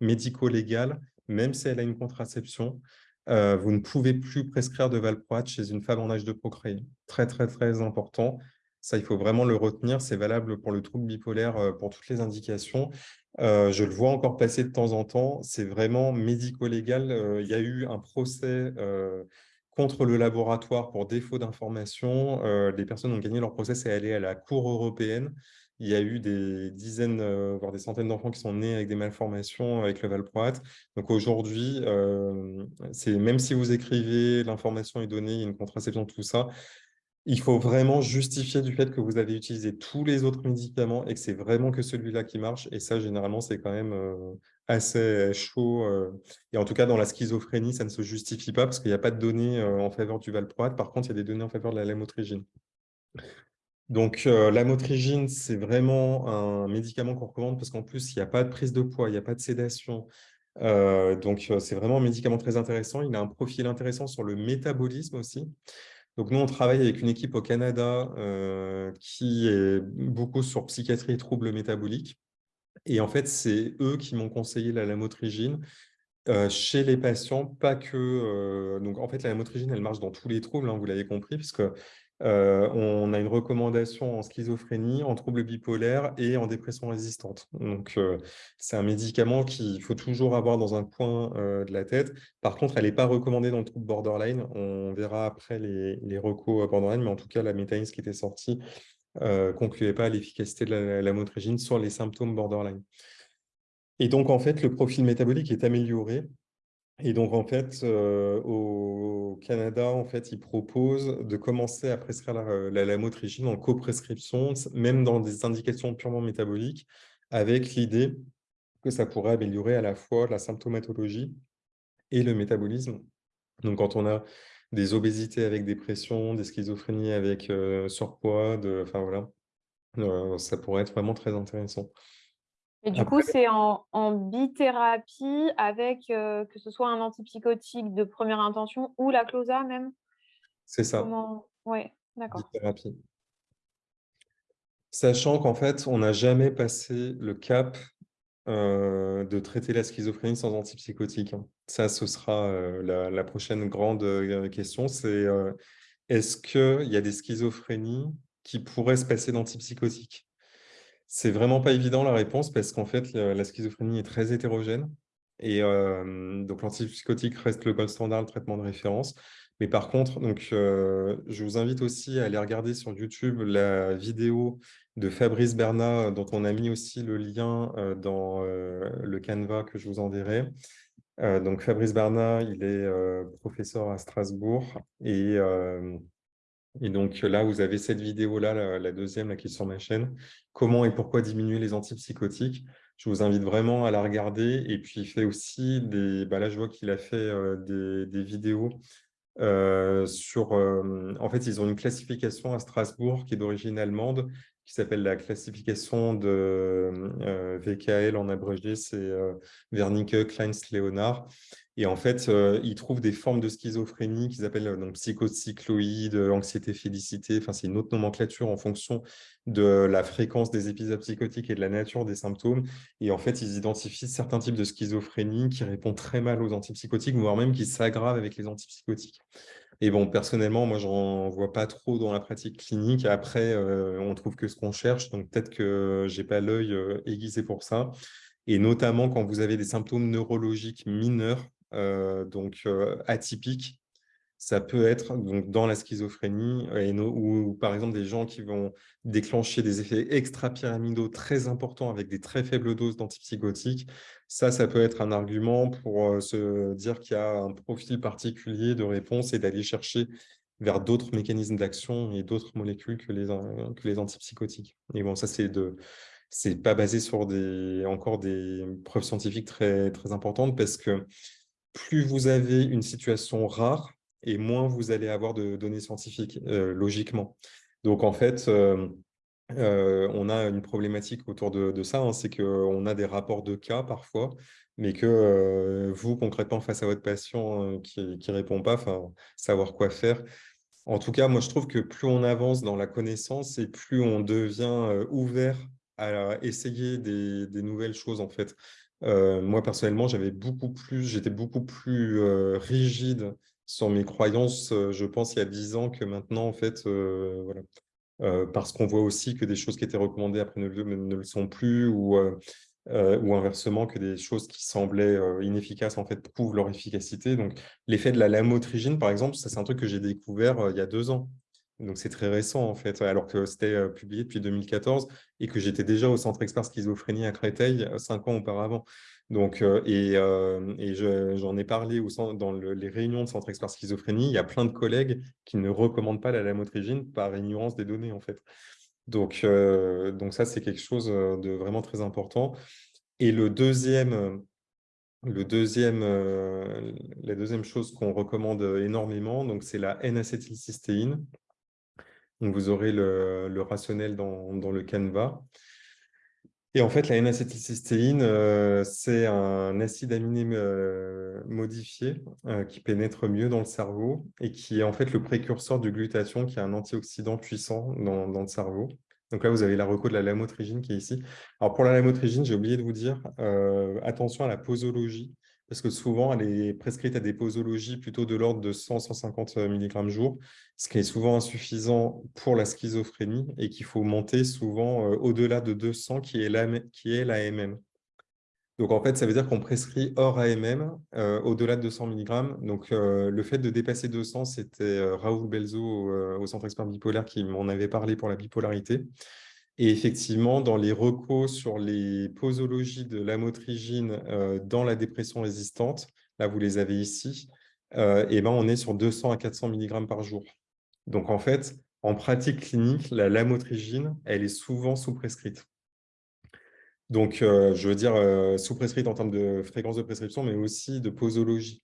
médico-légal, même si elle a une contraception. Euh, vous ne pouvez plus prescrire de valproate chez une femme en âge de procréer. Très, très, très important. Ça, il faut vraiment le retenir. C'est valable pour le trouble bipolaire, euh, pour toutes les indications. Euh, je le vois encore passer de temps en temps. C'est vraiment médico-légal. il y a eu un procès contre le laboratoire pour défaut d'information. les personnes ont gagné leur procès et allé à la Cour européenne. Il y a eu des dizaines, euh, voire des centaines d'enfants qui sont nés avec des malformations avec le valproate. Donc aujourd'hui, euh, même si vous écrivez, l'information est donnée, il y a une contraception, tout ça, il faut vraiment justifier du fait que vous avez utilisé tous les autres médicaments et que c'est vraiment que celui-là qui marche. Et ça, généralement, c'est quand même euh, assez chaud. Et en tout cas, dans la schizophrénie, ça ne se justifie pas parce qu'il n'y a pas de données en faveur du valproate. Par contre, il y a des données en faveur de la lamotrigine. Donc, euh, la motrigine, c'est vraiment un médicament qu'on recommande parce qu'en plus, il n'y a pas de prise de poids, il n'y a pas de sédation. Euh, donc, euh, c'est vraiment un médicament très intéressant. Il a un profil intéressant sur le métabolisme aussi. Donc, nous, on travaille avec une équipe au Canada qui est beaucoup sur psychiatrie et troubles métaboliques. Et en fait, c'est eux qui m'ont conseillé la lamotrigine chez les patients, pas que... donc, en fait, la lamotrigine, elle marche dans tous les troubles, hein, vous l'avez compris, puisque euh, on a une recommandation en schizophrénie, en troubles bipolaires et en dépression résistante. Donc, euh, c'est un médicament qu'il faut toujours avoir dans un coin euh, de la tête. Par contre, elle n'est pas recommandée dans le trouble borderline. On verra après les, les recos borderline, mais en tout cas, la métaïne qui était sortie ne concluait pas l'efficacité de la, la motrigine sur les symptômes borderline. Et donc, en fait, le profil métabolique est amélioré et donc, en fait, euh, au Canada, en fait, ils proposent de commencer à prescrire la, lamotrigine en coprescription, même dans des indications purement métaboliques, avec l'idée que ça pourrait améliorer à la fois la symptomatologie et le métabolisme. Donc, quand on a des obésités avec dépression, des schizophrénies avec euh, surpoids, enfin voilà, euh, ça pourrait être vraiment très intéressant. Et du coup, c'est en, en, bithérapie avec euh, que ce soit un antipsychotique de première intention ou la closa même? C'est ça. Oui, d'accord. Bithérapie. Sachant qu'en fait, on n'a jamais passé le cap de traiter la schizophrénie sans antipsychotique. Hein. Ça, ce sera la, la, prochaine grande question. C'est est-ce qu'il y a des schizophrénies qui pourraient se passer d'antipsychotiques? C'est vraiment pas évident la réponse parce qu'en fait, la schizophrénie est très hétérogène. Et donc, l'antipsychotique reste le gold standard, le traitement de référence. Mais par contre, donc, je vous invite aussi à aller regarder sur YouTube la vidéo de Fabrice Bernat, dont on a mis aussi le lien dans le Canva que je vous enverrai. Donc, Fabrice Bernat, il est professeur à Strasbourg et donc là, vous avez cette vidéo-là, la, deuxième là, qui est sur ma chaîne. Comment et pourquoi diminuer les antipsychotiques Je vous invite vraiment à la regarder. Et puis, il fait aussi des... Bah là, je vois qu'il a fait des, vidéos sur... en fait, ils ont une classification à Strasbourg qui est d'origine allemande qui s'appelle la classification de VKL en abrégé, c'est Wernicke, Kleins, Leonard. Et en fait, euh, ils trouvent des formes de schizophrénie qu'ils appellent euh, donc, psychocycloïde, anxiété félicité. Enfin, c'est une autre nomenclature en fonction de la fréquence des épisodes psychotiques et de la nature des symptômes. Et en fait, ils identifient certains types de schizophrénie qui répondent très mal aux antipsychotiques, voire même qui s'aggravent avec les antipsychotiques. Et bon, personnellement, moi, j'en vois pas trop dans la pratique clinique. Après, euh, on trouve que ce qu'on cherche, donc peut-être que j'ai pas l'œil aiguisé pour ça. Et notamment quand vous avez des symptômes neurologiques mineurs, euh, donc euh, atypique, ça peut être donc, dans la schizophrénie ou, par exemple des gens qui vont déclencher des effets extra-pyramidaux très importants avec des très faibles doses d'antipsychotiques. Ça, ça peut être un argument pour euh, se dire qu'il y a un profil particulier de réponse et d'aller chercher vers d'autres mécanismes d'action et d'autres molécules que les, que les antipsychotiques. Et bon, ça, c'est de c'est pas basé sur des, encore des preuves scientifiques très, très importantes parce que plus vous avez une situation rare et moins vous allez avoir de données scientifiques, euh, logiquement. Donc, en fait, euh, euh, on a une problématique autour de, ça, hein, c'est qu'on a des rapports de cas parfois, mais que vous, concrètement, face à votre patient qui ne répond pas, savoir quoi faire. En tout cas, moi, je trouve que plus on avance dans la connaissance et plus on devient ouvert à essayer des, des nouvelles choses, en fait. Euh, moi, personnellement, j'avais beaucoup plus, j'étais beaucoup plus euh, rigide sur mes croyances, je pense, il y a dix ans que maintenant, en fait, voilà. parce qu'on voit aussi que des choses qui étaient recommandées après ne, ne le sont plus, ou, inversement, que des choses qui semblaient inefficaces, en fait, prouvent leur efficacité. Donc, l'effet de la lamotrigine, par exemple, c'est un truc que j'ai découvert il y a deux ans. Donc, c'est très récent, en fait, alors que c'était publié depuis 2014 et que j'étais déjà au Centre Expert Schizophrénie à Créteil cinq ans auparavant. Donc, et, et j'en ai parlé dans les réunions de Centre Expert Schizophrénie. Il y a plein de collègues qui ne recommandent pas la lamotrigine par ignorance des données, en fait. Donc, donc ça, c'est quelque chose de vraiment très important. Et le deuxième, le deuxième, la deuxième chose qu'on recommande énormément, c'est la N-acétylcystéine. Vous aurez le, rationnel dans, le Canva. Et en fait, la N-acétylcystéine, euh, c'est un acide aminé euh, modifié euh, qui pénètre mieux dans le cerveau et qui est en fait le précurseur du glutathion, qui est un antioxydant puissant dans, dans le cerveau. Donc là, vous avez la reco de la lamotrigine qui est ici. Alors pour la lamotrigine, j'ai oublié de vous dire, attention à la posologie parce que souvent, elle est prescrite à des posologies plutôt de l'ordre de 100-150 mg jour, ce qui est souvent insuffisant pour la schizophrénie et qu'il faut monter souvent euh, au-delà de 200, qui est l'AMM. Donc, en fait, ça veut dire qu'on prescrit hors AMM euh, au-delà de 200 mg. Donc, euh, le fait de dépasser 200, c'était Raoul Belzo au Centre Expert Bipolaire qui m'en avait parlé pour la bipolarité. Et effectivement, dans les recos sur les posologies de l'amotrigine euh, dans la dépression résistante, là vous les avez ici, euh, et ben on est sur 200 à 400 mg par jour. Donc en fait, en pratique clinique, la lamotrigine, elle est souvent sous-prescrite. Donc, euh, je veux dire, sous-prescrite en termes de fréquence de prescription, mais aussi de posologie.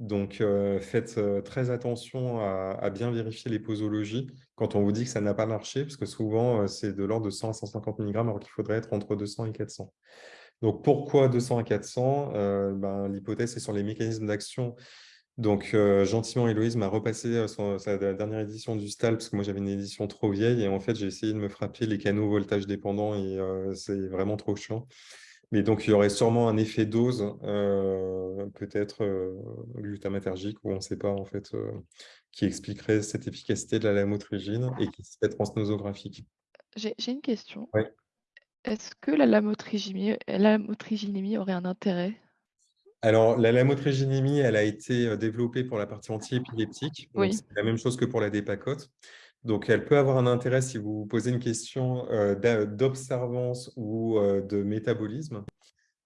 Donc, faites très attention à, bien vérifier les posologies quand on vous dit que ça n'a pas marché, parce que souvent, c'est de l'ordre de 100 à 150 mg, alors qu'il faudrait être entre 200 et 400. Donc, pourquoi 200 à 400 ben, L'hypothèse, c'est sur les mécanismes d'action. Donc, gentiment, Héloïse m'a repassé sa dernière édition du STAL, parce que moi, j'avais une édition trop vieille, et en fait, j'ai essayé de me frapper les canaux voltage dépendants, et c'est vraiment trop chiant. Mais donc, il y aurait sûrement un effet dose, euh, peut-être euh, glutamatergique, ou on ne sait pas, en fait, euh, qui expliquerait cette efficacité de la lamotrigine et qui serait transnosographique. J'ai une question. Est-ce que la lamotriginémie, aurait un intérêt? Alors, la lamotriginémie, elle a été développée pour la partie anti-épileptique. Oui. C'est la même chose que pour la dépacote. Donc, elle peut avoir un intérêt si vous posez une question euh, d'observance ou euh, de métabolisme.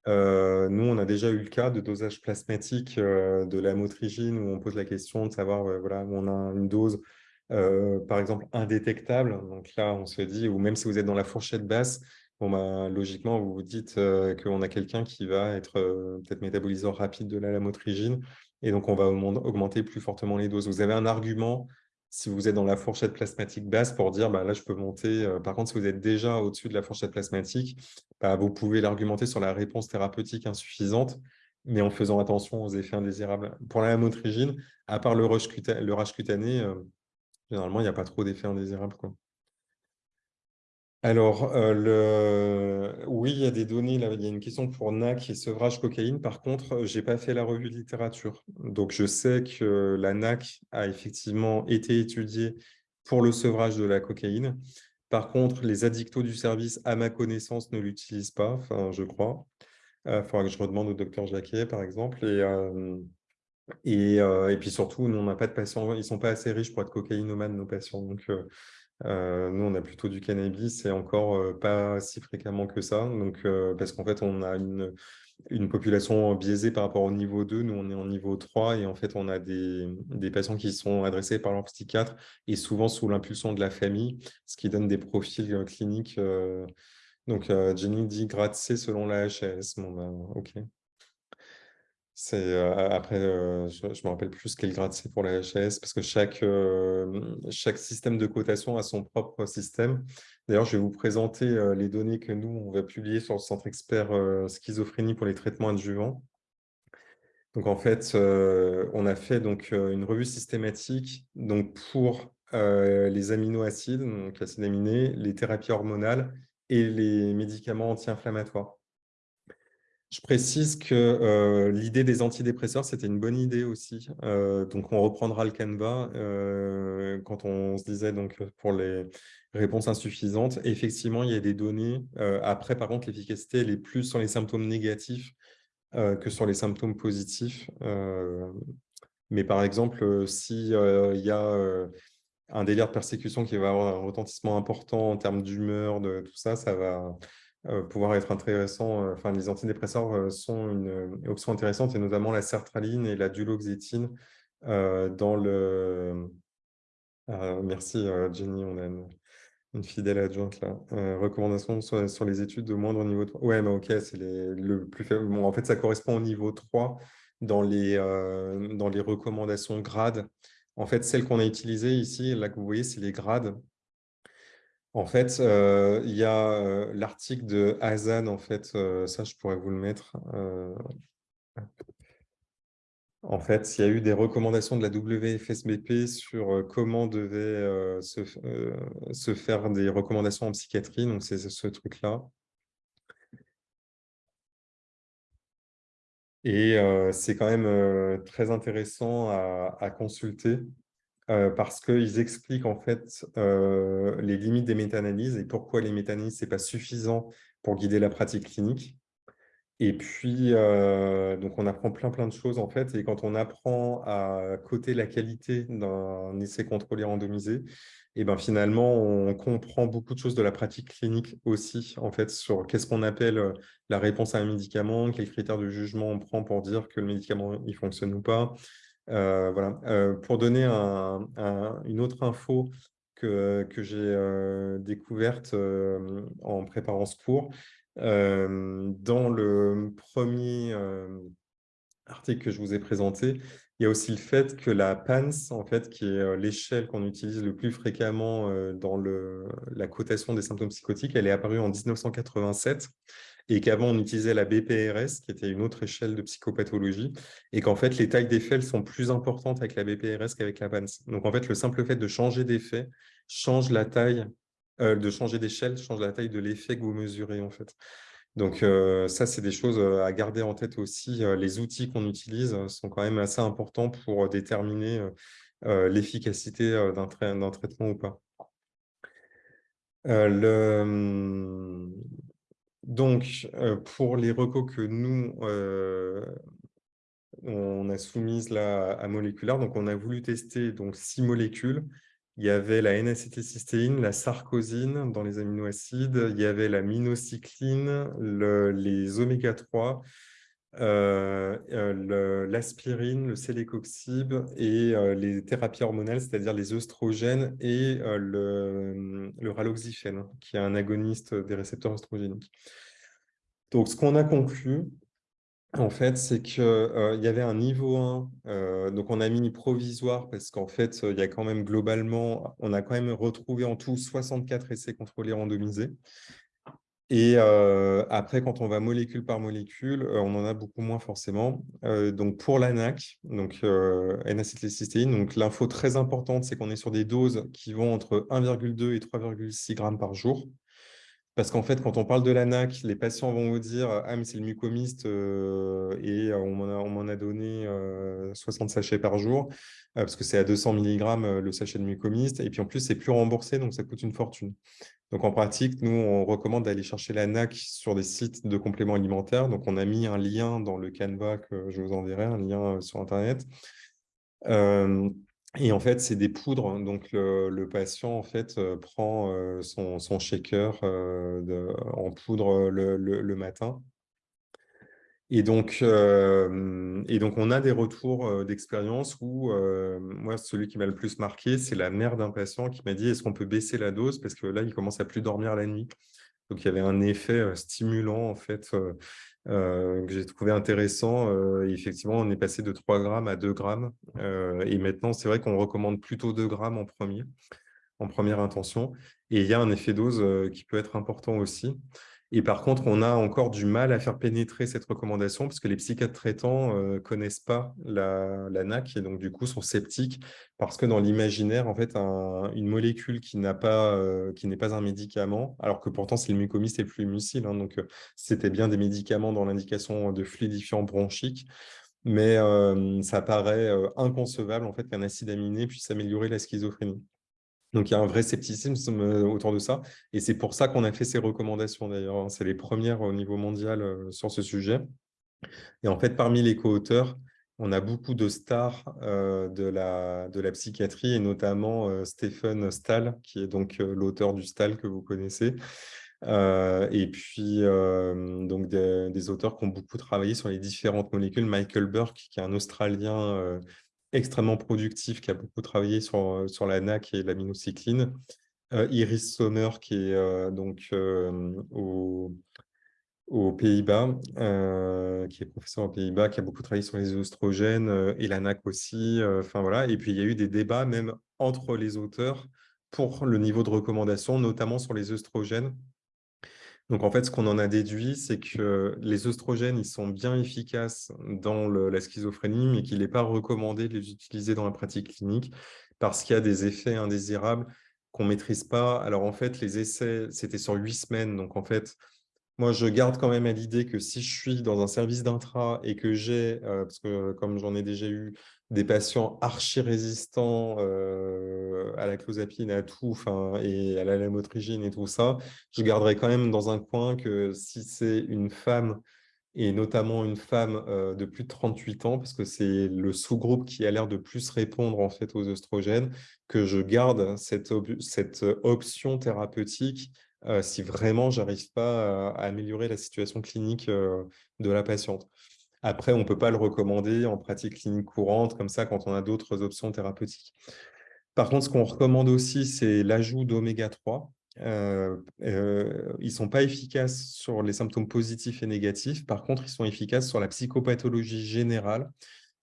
Euh, nous, on a déjà eu le cas de dosage plasmatique de la motrigine où on pose la question de savoir, voilà, on a une dose, par exemple, indétectable. Donc là, on se dit, ou même si vous êtes dans la fourchette basse, bah, logiquement, vous vous dites qu'on a quelqu'un qui va être peut-être métaboliseur rapide de la lamotrigine, et donc on va augmenter plus fortement les doses. Vous avez un argument si vous êtes dans la fourchette plasmatique basse pour dire bah, là, je peux monter. par contre, si vous êtes déjà au-dessus de la fourchette plasmatique, bah, vous pouvez l'argumenter sur la réponse thérapeutique insuffisante, mais en faisant attention aux effets indésirables. Pour la lamotrigine, à part le rush, cutané, généralement, il n'y a pas trop d'effets indésirables. Alors, euh, oui, il y a des données, il y a une question pour NAC et sevrage cocaïne. Par contre, je n'ai pas fait la revue de littérature. Donc, je sais que la NAC a effectivement été étudiée pour le sevrage de la cocaïne. Par contre, les addictos du service, à ma connaissance, ne l'utilisent pas, je crois. Il euh, faudra que je redemande au docteur Jacquet, par exemple. Et, euh, puis surtout, on n'a pas de patients, ils ne sont pas assez riches pour être cocaïnomanes, nos patients. Donc, nous, on a plutôt du cannabis et encore pas si fréquemment que ça. Donc, parce qu'en fait, on a une, population biaisée par rapport au niveau 2. Nous, on est en niveau 3 et en fait, on a des, patients qui sont adressés par leur psychiatre et souvent sous l'impulsion de la famille, ce qui donne des profils cliniques. donc, Jenny dit grade C selon la HS. Bon, ben, OK. C'est euh, après, euh, je, me rappelle plus quel grade c'est pour la HS parce que chaque, euh, chaque système de cotation a son propre système. D'ailleurs, je vais vous présenter les données que nous, on va publier sur le centre expert schizophrénie pour les traitements adjuvants. Donc, en fait, on a fait donc, une revue systématique donc, pour les aminoacides, donc acides aminés, les thérapies hormonales et les médicaments anti-inflammatoires. Je précise que euh, l'idée des antidépresseurs, c'était une bonne idée aussi. Euh, donc, on reprendra le Canva euh, quand on se disait donc, pour les réponses insuffisantes. Effectivement, il y a des données. après, par contre, l'efficacité, elle est plus sur les symptômes négatifs que sur les symptômes positifs. mais par exemple, s'il y a un délire de persécution qui va avoir un retentissement important en termes d'humeur, de tout ça, ça va pouvoir être intéressant. Euh, enfin, les antidépresseurs euh, sont une, option intéressante, et notamment la sertraline et la duloxétine dans le... merci Jenny, on a une, fidèle adjointe là. recommandations sur, les études de moindre niveau 3. Ouais, mais ok, c'est le plus faible. En fait, ça correspond au niveau 3 dans les, dans les recommandations grades. En fait, celle qu'on a utilisée ici, là que vous voyez, c'est les grades. En fait, euh, il y a euh, l'article de Hazan, en fait, euh, ça je pourrais vous le mettre. En fait, il y a eu des recommandations de la WFSBP sur comment devaient se, faire des recommandations en psychiatrie, donc c'est ce truc-là. Et c'est quand même très intéressant à consulter. Euh, parce qu'ils expliquent en fait euh, les limites des méta-analyses et pourquoi les méta-analyses, ce n'est pas suffisant pour guider la pratique clinique. Et puis, euh, donc on apprend plein de choses en fait, et quand on apprend à coter la qualité d'un essai contrôlé randomisé, et ben finalement on comprend beaucoup de choses de la pratique clinique aussi en fait sur qu'est-ce qu'on appelle la réponse à un médicament, quels critères de jugement on prend pour dire que le médicament il fonctionne ou pas, voilà. Euh, pour donner une autre info que, que j'ai euh, découverte en préparant ce cours, dans le premier article que je vous ai présenté, il y a aussi le fait que la PANS, en fait, qui est l'échelle qu'on utilise le plus fréquemment dans la cotation des symptômes psychotiques, elle est apparue en 1987 et qu'avant on utilisait la BPRS, qui était une autre échelle de psychopathologie, et qu'en fait les tailles d'effet sont plus importantes avec la BPRS qu'avec la PANS. Donc en fait, le simple fait de changer d'effet change la taille, euh, de changer d'échelle, change la taille de l'effet que vous mesurez en fait. Donc euh, ça, c'est des choses euh, à garder en tête aussi. Les outils qu'on utilise sont quand même assez importants pour déterminer l'efficacité d'un traitement ou pas. le, hum, donc, pour les recos que nous, on a soumises à moléculaire, donc on a voulu tester donc, six molécules. Il y avait la N-acétylcystéine, la sarcosine dans les aminoacides, il y avait la minocycline, les oméga 3, euh, euh, l'aspirine, le, célécoxib et les thérapies hormonales, c'est-à-dire les œstrogènes et le, le, raloxifène, qui est un agoniste des récepteurs œstrogéniques. Donc, ce qu'on a conclu, en fait, c'est qu'il y avait un niveau 1, donc on a mis provisoire parce qu'en fait, il y a quand même globalement, on a quand même retrouvé en tout 64 essais contrôlés randomisés. Et après, quand on va molécule par molécule, on en a beaucoup moins forcément. donc pour l'ANAC, donc N-acétylcystéine, donc l'info très importante, c'est qu'on est sur des doses qui vont entre 1,2 et 3,6 grammes par jour. Parce qu'en fait, quand on parle de l'ANAC, les patients vont vous dire « Ah, mais c'est le mucomiste et on m'en a, donné 60 sachets par jour, parce que c'est à 200 mg le sachet de mucomiste. Et puis en plus, c'est plus remboursé, donc ça coûte une fortune. Donc, en pratique, nous, on recommande d'aller chercher la NAC sur des sites de compléments alimentaires. Donc, on a mis un lien dans le Canva que je vous enverrai, un lien euh, sur Internet. Euh, et en fait, c'est des poudres. Donc, le, patient, en fait, euh, prend son, shaker en poudre le matin et donc, et donc, on a des retours d'expérience où, moi, celui qui m'a le plus marqué, c'est la mère d'un patient qui m'a dit « Est-ce qu'on peut baisser la dose? Parce que là, il commence à plus dormir la nuit. » Donc, il y avait un effet stimulant, en fait, que j'ai trouvé intéressant. Effectivement, on est passé de 3 grammes à 2 grammes. et maintenant, c'est vrai qu'on recommande plutôt 2 grammes en premier, en première intention. Et il y a un effet dose qui peut être important aussi. Et par contre, on a encore du mal à faire pénétrer cette recommandation parce que les psychiatres traitants ne euh, connaissent pas la, NAC et donc du coup sont sceptiques parce que dans l'imaginaire, en fait, une molécule qui n'est pas, euh, un médicament, alors que pourtant c'est le mucomyste et le fluimucil, hein, donc euh, c'était bien des médicaments dans l'indication de fluidifiant bronchique, mais ça paraît inconcevable en fait qu'un acide aminé puisse améliorer la schizophrénie. Donc, il y a un vrai scepticisme euh, autour de ça. Et c'est pour ça qu'on a fait ces recommandations, d'ailleurs. Hein. C'est les premières au niveau mondial euh, sur ce sujet. Et en fait, parmi les co-auteurs, on a beaucoup de stars euh, de, la, de la psychiatrie, et notamment Stephen Stahl, qui est donc l'auteur du Stahl que vous connaissez. et puis, donc des, des, auteurs qui ont beaucoup travaillé sur les différentes molécules. Michael Burke, qui est un Australien extrêmement productif, qui a beaucoup travaillé sur, euh, sur la NAC et l'aminocycline. Euh, Iris Sommer, qui est euh, donc aux, Pays-Bas, qui est professeur aux Pays-Bas, qui a beaucoup travaillé sur les oestrogènes, et la NAC aussi. Voilà. Et puis, il y a eu des débats même entre les auteurs pour le niveau de recommandation, notamment sur les oestrogènes, donc, en fait, ce qu'on en a déduit, c'est que les oestrogènes, ils sont bien efficaces dans la schizophrénie, mais qu'il n'est pas recommandé de les utiliser dans la pratique clinique parce qu'il y a des effets indésirables qu'on ne maîtrise pas. Alors, en fait, les essais, c'était sur huit semaines. Donc, en fait, moi, je garde quand même à l'idée que si je suis dans un service d'intra et que j'ai, euh, parce que comme j'en ai déjà eu, des patients archi-résistants euh, à la clozapine, à tout, et à la lamotrigine et tout ça, je garderai quand même dans un coin que si c'est une femme, et notamment une femme euh, de plus de 38 ans, parce que c'est le sous-groupe qui a l'air de plus répondre en fait aux oestrogènes, que je garde cette, option thérapeutique euh, si vraiment j'arrive pas à, améliorer la situation clinique de la patiente. Après, on ne peut pas le recommander en pratique clinique courante, comme ça, quand on a d'autres options thérapeutiques. Par contre, ce qu'on recommande aussi, c'est l'ajout d'oméga 3. Euh, euh, ils ne sont pas efficaces sur les symptômes positifs et négatifs. Par contre, ils sont efficaces sur la psychopathologie générale.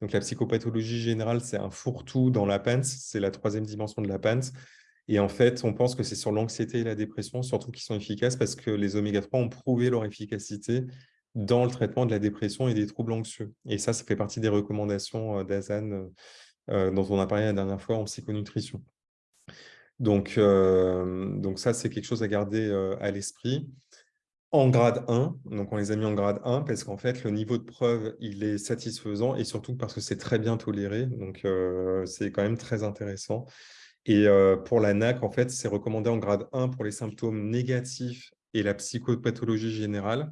Donc, la psychopathologie générale, c'est un fourre-tout dans la PANS. C'est la troisième dimension de la PANS. Et en fait, on pense que c'est sur l'anxiété et la dépression, surtout qui sont efficaces parce que les oméga 3 ont prouvé leur efficacité dans le traitement de la dépression et des troubles anxieux. Et ça, ça fait partie des recommandations euh, d'Azan euh, euh, dont on a parlé la dernière fois en psychonutrition. Donc, donc ça, c'est quelque chose à garder à l'esprit. En grade 1, donc on les a mis en grade 1 parce qu'en fait, le niveau de preuve, il est satisfaisant et surtout parce que c'est très bien toléré. Donc, c'est quand même très intéressant. Et pour la NAC, en fait, c'est recommandé en grade 1 pour les symptômes négatifs et la psychopathologie générale.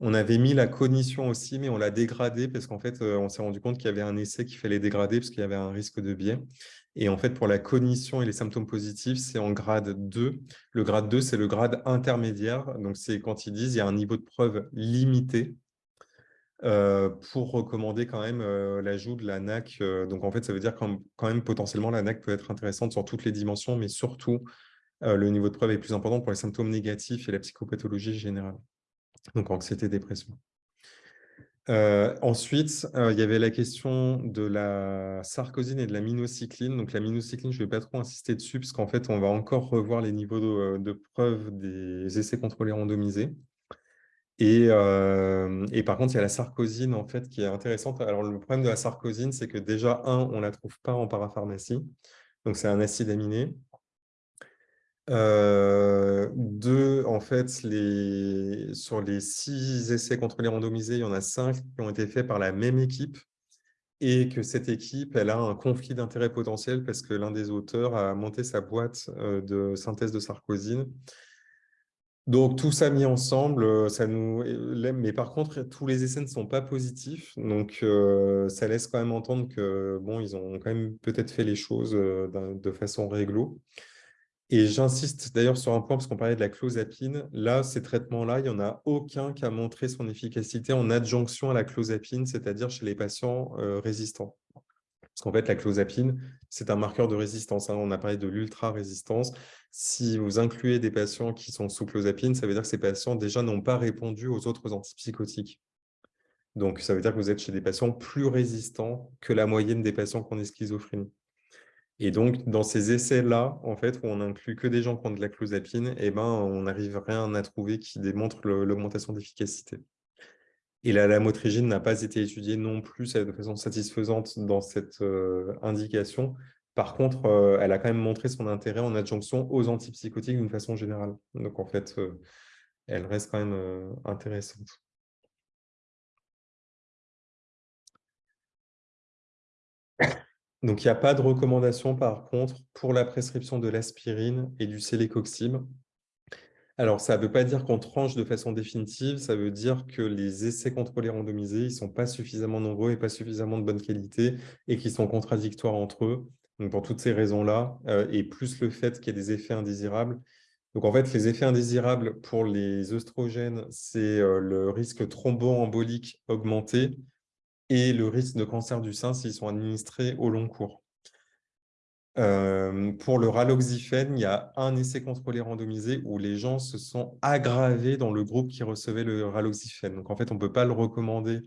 On avait mis la cognition aussi, mais on l'a dégradé parce qu'en fait, euh, on s'est rendu compte qu'il y avait un essai qu'il fallait dégrader parce qu'il y avait un risque de biais. Et en fait, pour la cognition et les symptômes positifs, c'est en grade 2. Le grade 2, c'est le grade intermédiaire. Donc, c'est quand ils disent qu'il y a un niveau de preuve limité. pour recommander quand même l'ajout de la NAC. donc, en fait, ça veut dire quand, quand même potentiellement la NAC peut être intéressante sur toutes les dimensions, mais surtout, le niveau de preuve est plus important pour les symptômes négatifs et la psychopathologie générale. Donc, anxiété, dépression. ensuite, il y avait la question de la sarcosine et de la minocycline. Donc, la minocycline, je ne vais pas trop insister dessus, parce qu'en fait, on va encore revoir les niveaux de, de preuve des essais contrôlés randomisés. Et, et, par contre, il y a la sarcosine en fait, qui est intéressante. Alors, le problème de la sarcosine, c'est que déjà, un, on ne la trouve pas en parapharmacie. Donc, c'est un acide aminé. Deux, en fait, sur les six essais contrôlés randomisés, il y en a cinq qui ont été faits par la même équipe et que cette équipe, elle a un conflit d'intérêt potentiel parce que l'un des auteurs a monté sa boîte de synthèse de sarcosine. Donc, tout ça mis ensemble, ça nous... Mais par contre, tous les essais ne sont pas positifs. Donc, ça laisse quand même entendre que, bon, ils ont quand même peut-être fait les choses de façon réglo. Et j'insiste d'ailleurs sur un point, parce qu'on parlait de la clozapine. Là, ces traitements-là, il n'y en a aucun qui a montré son efficacité en adjonction à la clozapine, c'est-à-dire chez les patients euh, résistants. Parce qu'en fait, la clozapine, c'est un marqueur de résistance. Hein. On a parlé de l'ultra-résistance. Si vous incluez des patients qui sont sous clozapine, ça veut dire que ces patients déjà n'ont pas répondu aux autres antipsychotiques. Donc, ça veut dire que vous êtes chez des patients plus résistants que la moyenne des patients qui ont des schizophrénie. Et donc, dans ces essais-là, en fait, où on inclut que des gens qui ont de la clozapine, eh ben, on n'arrive rien à trouver qui démontre l'augmentation d'efficacité. Et la lamotrigine n'a pas été étudiée non plus de façon satisfaisante dans cette euh, indication. Par contre, euh, elle a quand même montré son intérêt en adjonction aux antipsychotiques d'une façon générale. Donc, en fait, euh, elle reste quand même intéressante. Donc, il n'y a pas de recommandation, par contre, pour la prescription de l'aspirine et du célécoxib. Alors, ça ne veut pas dire qu'on tranche de façon définitive, ça veut dire que les essais contrôlés randomisés, ils ne sont pas suffisamment nombreux et pas suffisamment de bonne qualité et qui sont contradictoires entre eux. Donc, pour toutes ces raisons-là, euh, et plus le fait qu'il y ait des effets indésirables. Donc, en fait, les effets indésirables pour les œstrogènes, c'est euh, le risque thromboembolique augmenté, et le risque de cancer du sein s'ils sont administrés au long cours. Pour le raloxifène, il y a un essai contrôlé randomisé où les gens se sont aggravés dans le groupe qui recevait le raloxifène. Donc, en fait, on ne peut pas le recommander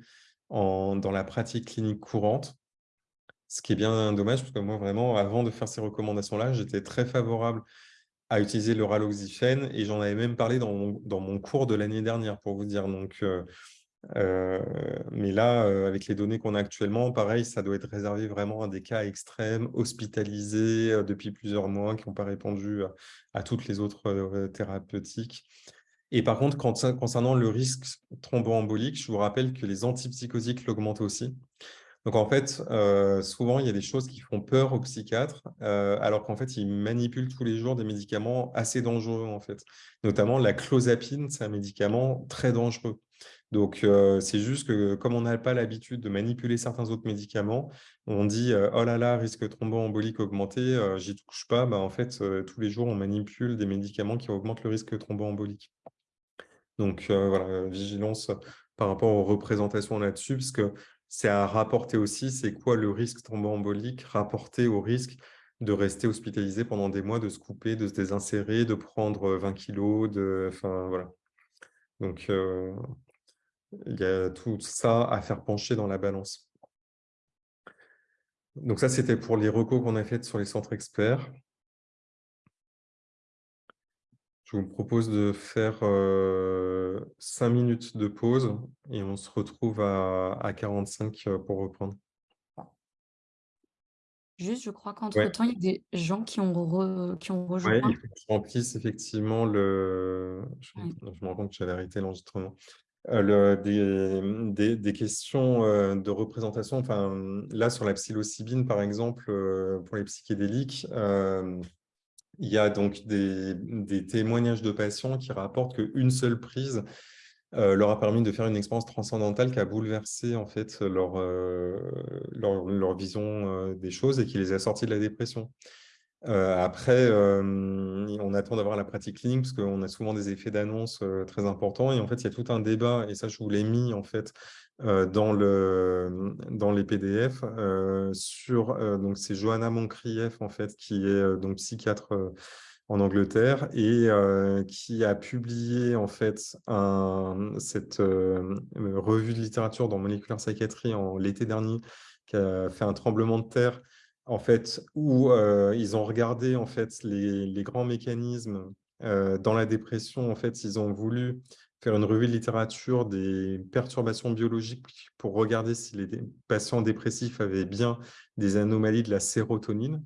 dans la pratique clinique courante, ce qui est bien dommage, parce que moi, vraiment, avant de faire ces recommandations-là, j'étais très favorable à utiliser le raloxifène et j'en avais même parlé dans mon, cours de l'année dernière, pour vous dire. Donc, euh, euh, mais là, euh, avec les données qu'on a actuellement, pareil, ça doit être réservé vraiment à des cas extrêmes, hospitalisés euh, depuis plusieurs mois, qui n'ont pas répondu à, toutes les autres thérapeutiques. Et par contre, concernant le risque thromboembolique, je vous rappelle que les antipsychotiques l'augmentent aussi. Donc en fait, souvent, il y a des choses qui font peur aux psychiatres, alors qu'en fait, ils manipulent tous les jours des médicaments assez dangereux, en fait. Notamment la clozapine, c'est un médicament très dangereux. Donc, euh, c'est juste que comme on n'a pas l'habitude de manipuler certains autres médicaments, on dit euh, oh là là, risque thromboembolique augmenté, euh, j'y touche pas. Bah, en fait, tous les jours, on manipule des médicaments qui augmentent le risque thromboembolique. Donc, voilà, vigilance par rapport aux représentations là-dessus, parce que c'est à rapporter aussi, c'est quoi le risque thromboembolique rapporté au risque de rester hospitalisé pendant des mois, de se couper, de se désinsérer, de prendre 20 kilos, de... Enfin, voilà. Donc, il y a tout ça à faire pencher dans la balance. Donc ça, c'était pour les recos qu'on a fait sur les centres experts. Je vous propose de faire euh, 5 minutes de pause et on se retrouve à, 45 euh, pour reprendre. Juste, je crois qu'entre-temps, il y a des gens qui ont, qui ont rejoint. Oui, il faut que je remplisse effectivement le... Je, je me rends compte que j'avais arrêté l'enregistrement. Euh, des, questions euh, de représentation. Enfin, là, sur la psilocybine, par exemple, euh, pour les psychédéliques, il y a donc des, témoignages de patients qui rapportent qu'une seule prise leur a permis de faire une expérience transcendantale qui a bouleversé en fait leur, leur, leur vision des choses et qui les a sortis de la dépression. Après, on attend d'avoir la pratique clinique parce qu'on a souvent des effets d'annonce très importants. Et en fait, il y a tout un débat, et ça, je vous l'ai mis en fait dans, le, dans les PDF, sur, donc c'est Johanna Moncrief en fait, qui est donc psychiatre en Angleterre et qui a publié en fait cette revue de littérature dans Molecular Psychiatry en l'été dernier, qui a fait un tremblement de terre en fait, où ils ont regardé en fait les, grands mécanismes dans la dépression. En fait, ils ont voulu faire une revue de littérature des perturbations biologiques pour regarder si les patients dépressifs avaient bien des anomalies de la sérotonine.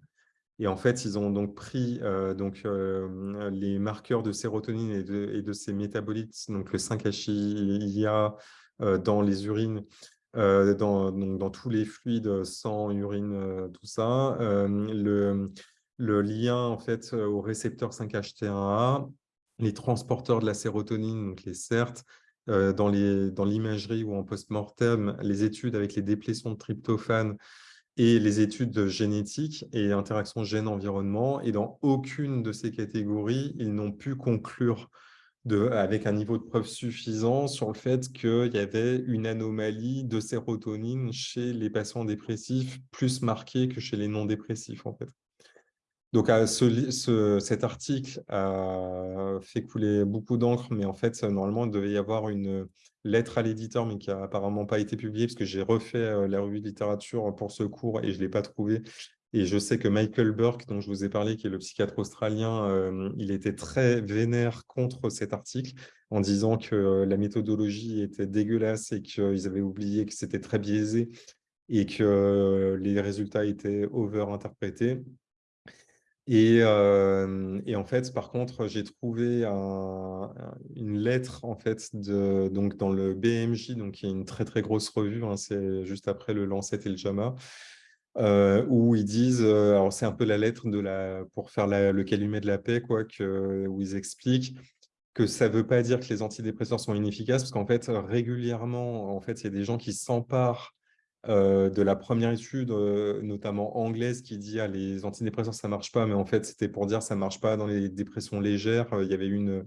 Et en fait, ils ont donc pris donc, les marqueurs de sérotonine et de, et de ses métabolites, donc le 5-HIA dans les urines, dans, dans, tous les fluides, sang, urine, tout ça. Le, lien en fait au récepteur 5-HT1A, les transporteurs de la sérotonine, donc les CERT, dans l'imagerie ou en post-mortem, les études avec les déplétions de tryptophane et les études génétiques et interaction gène-environnement. Et dans aucune de ces catégories, ils n'ont pu conclure avec un niveau de preuve suffisant sur le fait qu'il y avait une anomalie de sérotonine chez les patients dépressifs plus marquée que chez les non-dépressifs, en fait. Donc, cet article a fait couler beaucoup d'encre, mais en fait, normalement, il devait y avoir une lettre à l'éditeur, mais qui n'a apparemment pas été publiée, parce que j'ai refait euh, la revue de littérature pour ce cours et je ne l'ai pas trouvé. Et je sais que Michael Burke, dont je vous ai parlé, qui est le psychiatre australien, euh, il était très vénère contre cet article en disant que euh, la méthodologie était dégueulasse et qu'ils avaient oublié que c'était très biaisé et que euh, les résultats étaient over-interprétés. Et, en fait, par contre, j'ai trouvé une lettre en fait donc dans le BMJ, donc qui est une très très grosse revue, hein, c'est juste après le Lancet et le JAMA, où ils disent, alors c'est un peu la lettre de la, pour faire le calumet de la paix, quoi, que, où ils expliquent que ça ne veut pas dire que les antidépresseurs sont inefficaces, parce qu'en fait, régulièrement, en fait, il y a des gens qui s'emparent de la première étude, notamment anglaise, qui dit ah, les antidépresseurs, ça ne marche pas, mais en fait, c'était pour dire ça ne marche pas dans les dépressions légères. Il y avait une,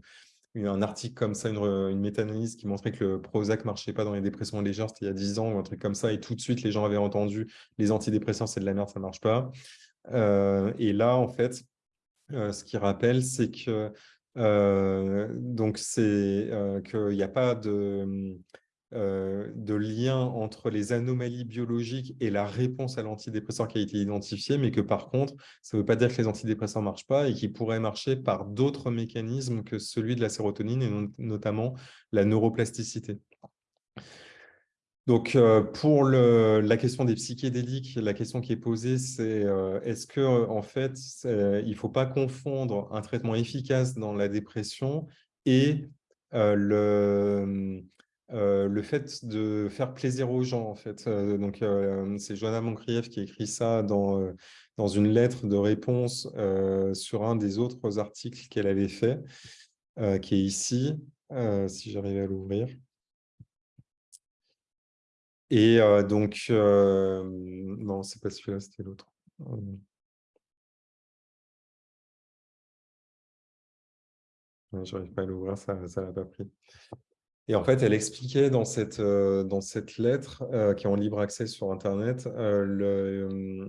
un article comme ça, une, une méta-analyse qui montrait que le Prozac ne marchait pas dans les dépressions légères, c'était il y a 10 ans ou un truc comme ça, et tout de suite, les gens avaient entendu les antidépresseurs, c'est de la merde, ça ne marche pas. Euh, et là, en fait, euh, ce qui rappelle, c'est que euh, donc c'est qu'il n'y a pas de euh, de lien entre les anomalies biologiques et la réponse à l'antidépresseur qui a été identifiée, mais que par contre, ça ne veut pas dire que les antidépresseurs ne marchent pas et qu'ils pourraient marcher par d'autres mécanismes que celui de la sérotonine et notamment la neuroplasticité. Donc, euh, pour la question des psychédéliques, la question qui est posée, c'est euh, est-ce que en fait, il ne faut pas confondre un traitement efficace dans la dépression et le, le fait de faire plaisir aux gens, en fait. Donc, c'est Joanna Moncrief qui écrit ça dans, dans une lettre de réponse sur un des autres articles qu'elle avait fait, qui est ici, si j'arrive à l'ouvrir. Et donc, non, c'est pas celui-là, c'était l'autre. Je n'arrive pas à l'ouvrir, ça ne l'a pas pris. Et en fait, elle expliquait dans cette, euh, dans cette lettre, euh, qui est en libre accès sur Internet, euh,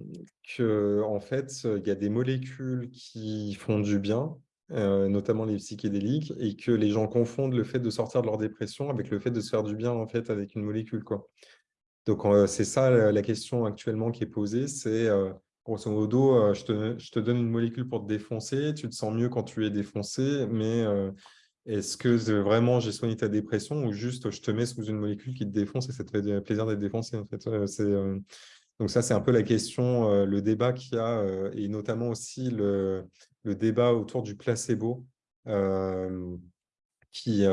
qu'en en fait, il y a des molécules qui font du bien, notamment les psychédéliques, et que les gens confondent le fait de sortir de leur dépression avec le fait de se faire du bien en fait, avec une molécule. Donc, c'est ça la question actuellement qui est posée, c'est grosso modo, je te, je te, donne une molécule pour te défoncer, tu te sens mieux quand tu es défoncé, mais est-ce que vraiment j'ai soigné ta dépression ou juste je te mets sous une molécule qui te défonce et ça te fait plaisir d'être défoncé fait? Euh, Donc ça, c'est un peu la question, euh, le débat qu'il y a euh, et notamment aussi le, débat autour du placebo qui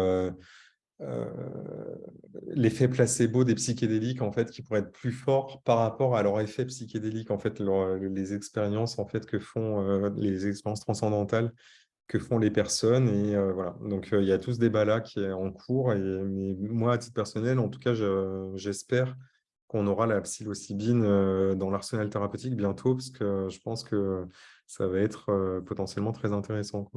l'effet placebo des psychédéliques en fait qui pourrait être plus fort par rapport à leur effet psychédélique en fait les expériences en fait que font les expériences transcendantales que font les personnes. Et euh, voilà. Donc, euh, il y a tout ce débat-là qui est en cours. Et, moi, à titre personnel, en tout cas, j'espère qu'on aura la psilocybine euh, dans l'arsenal thérapeutique bientôt, parce que je pense que ça va être potentiellement très intéressant.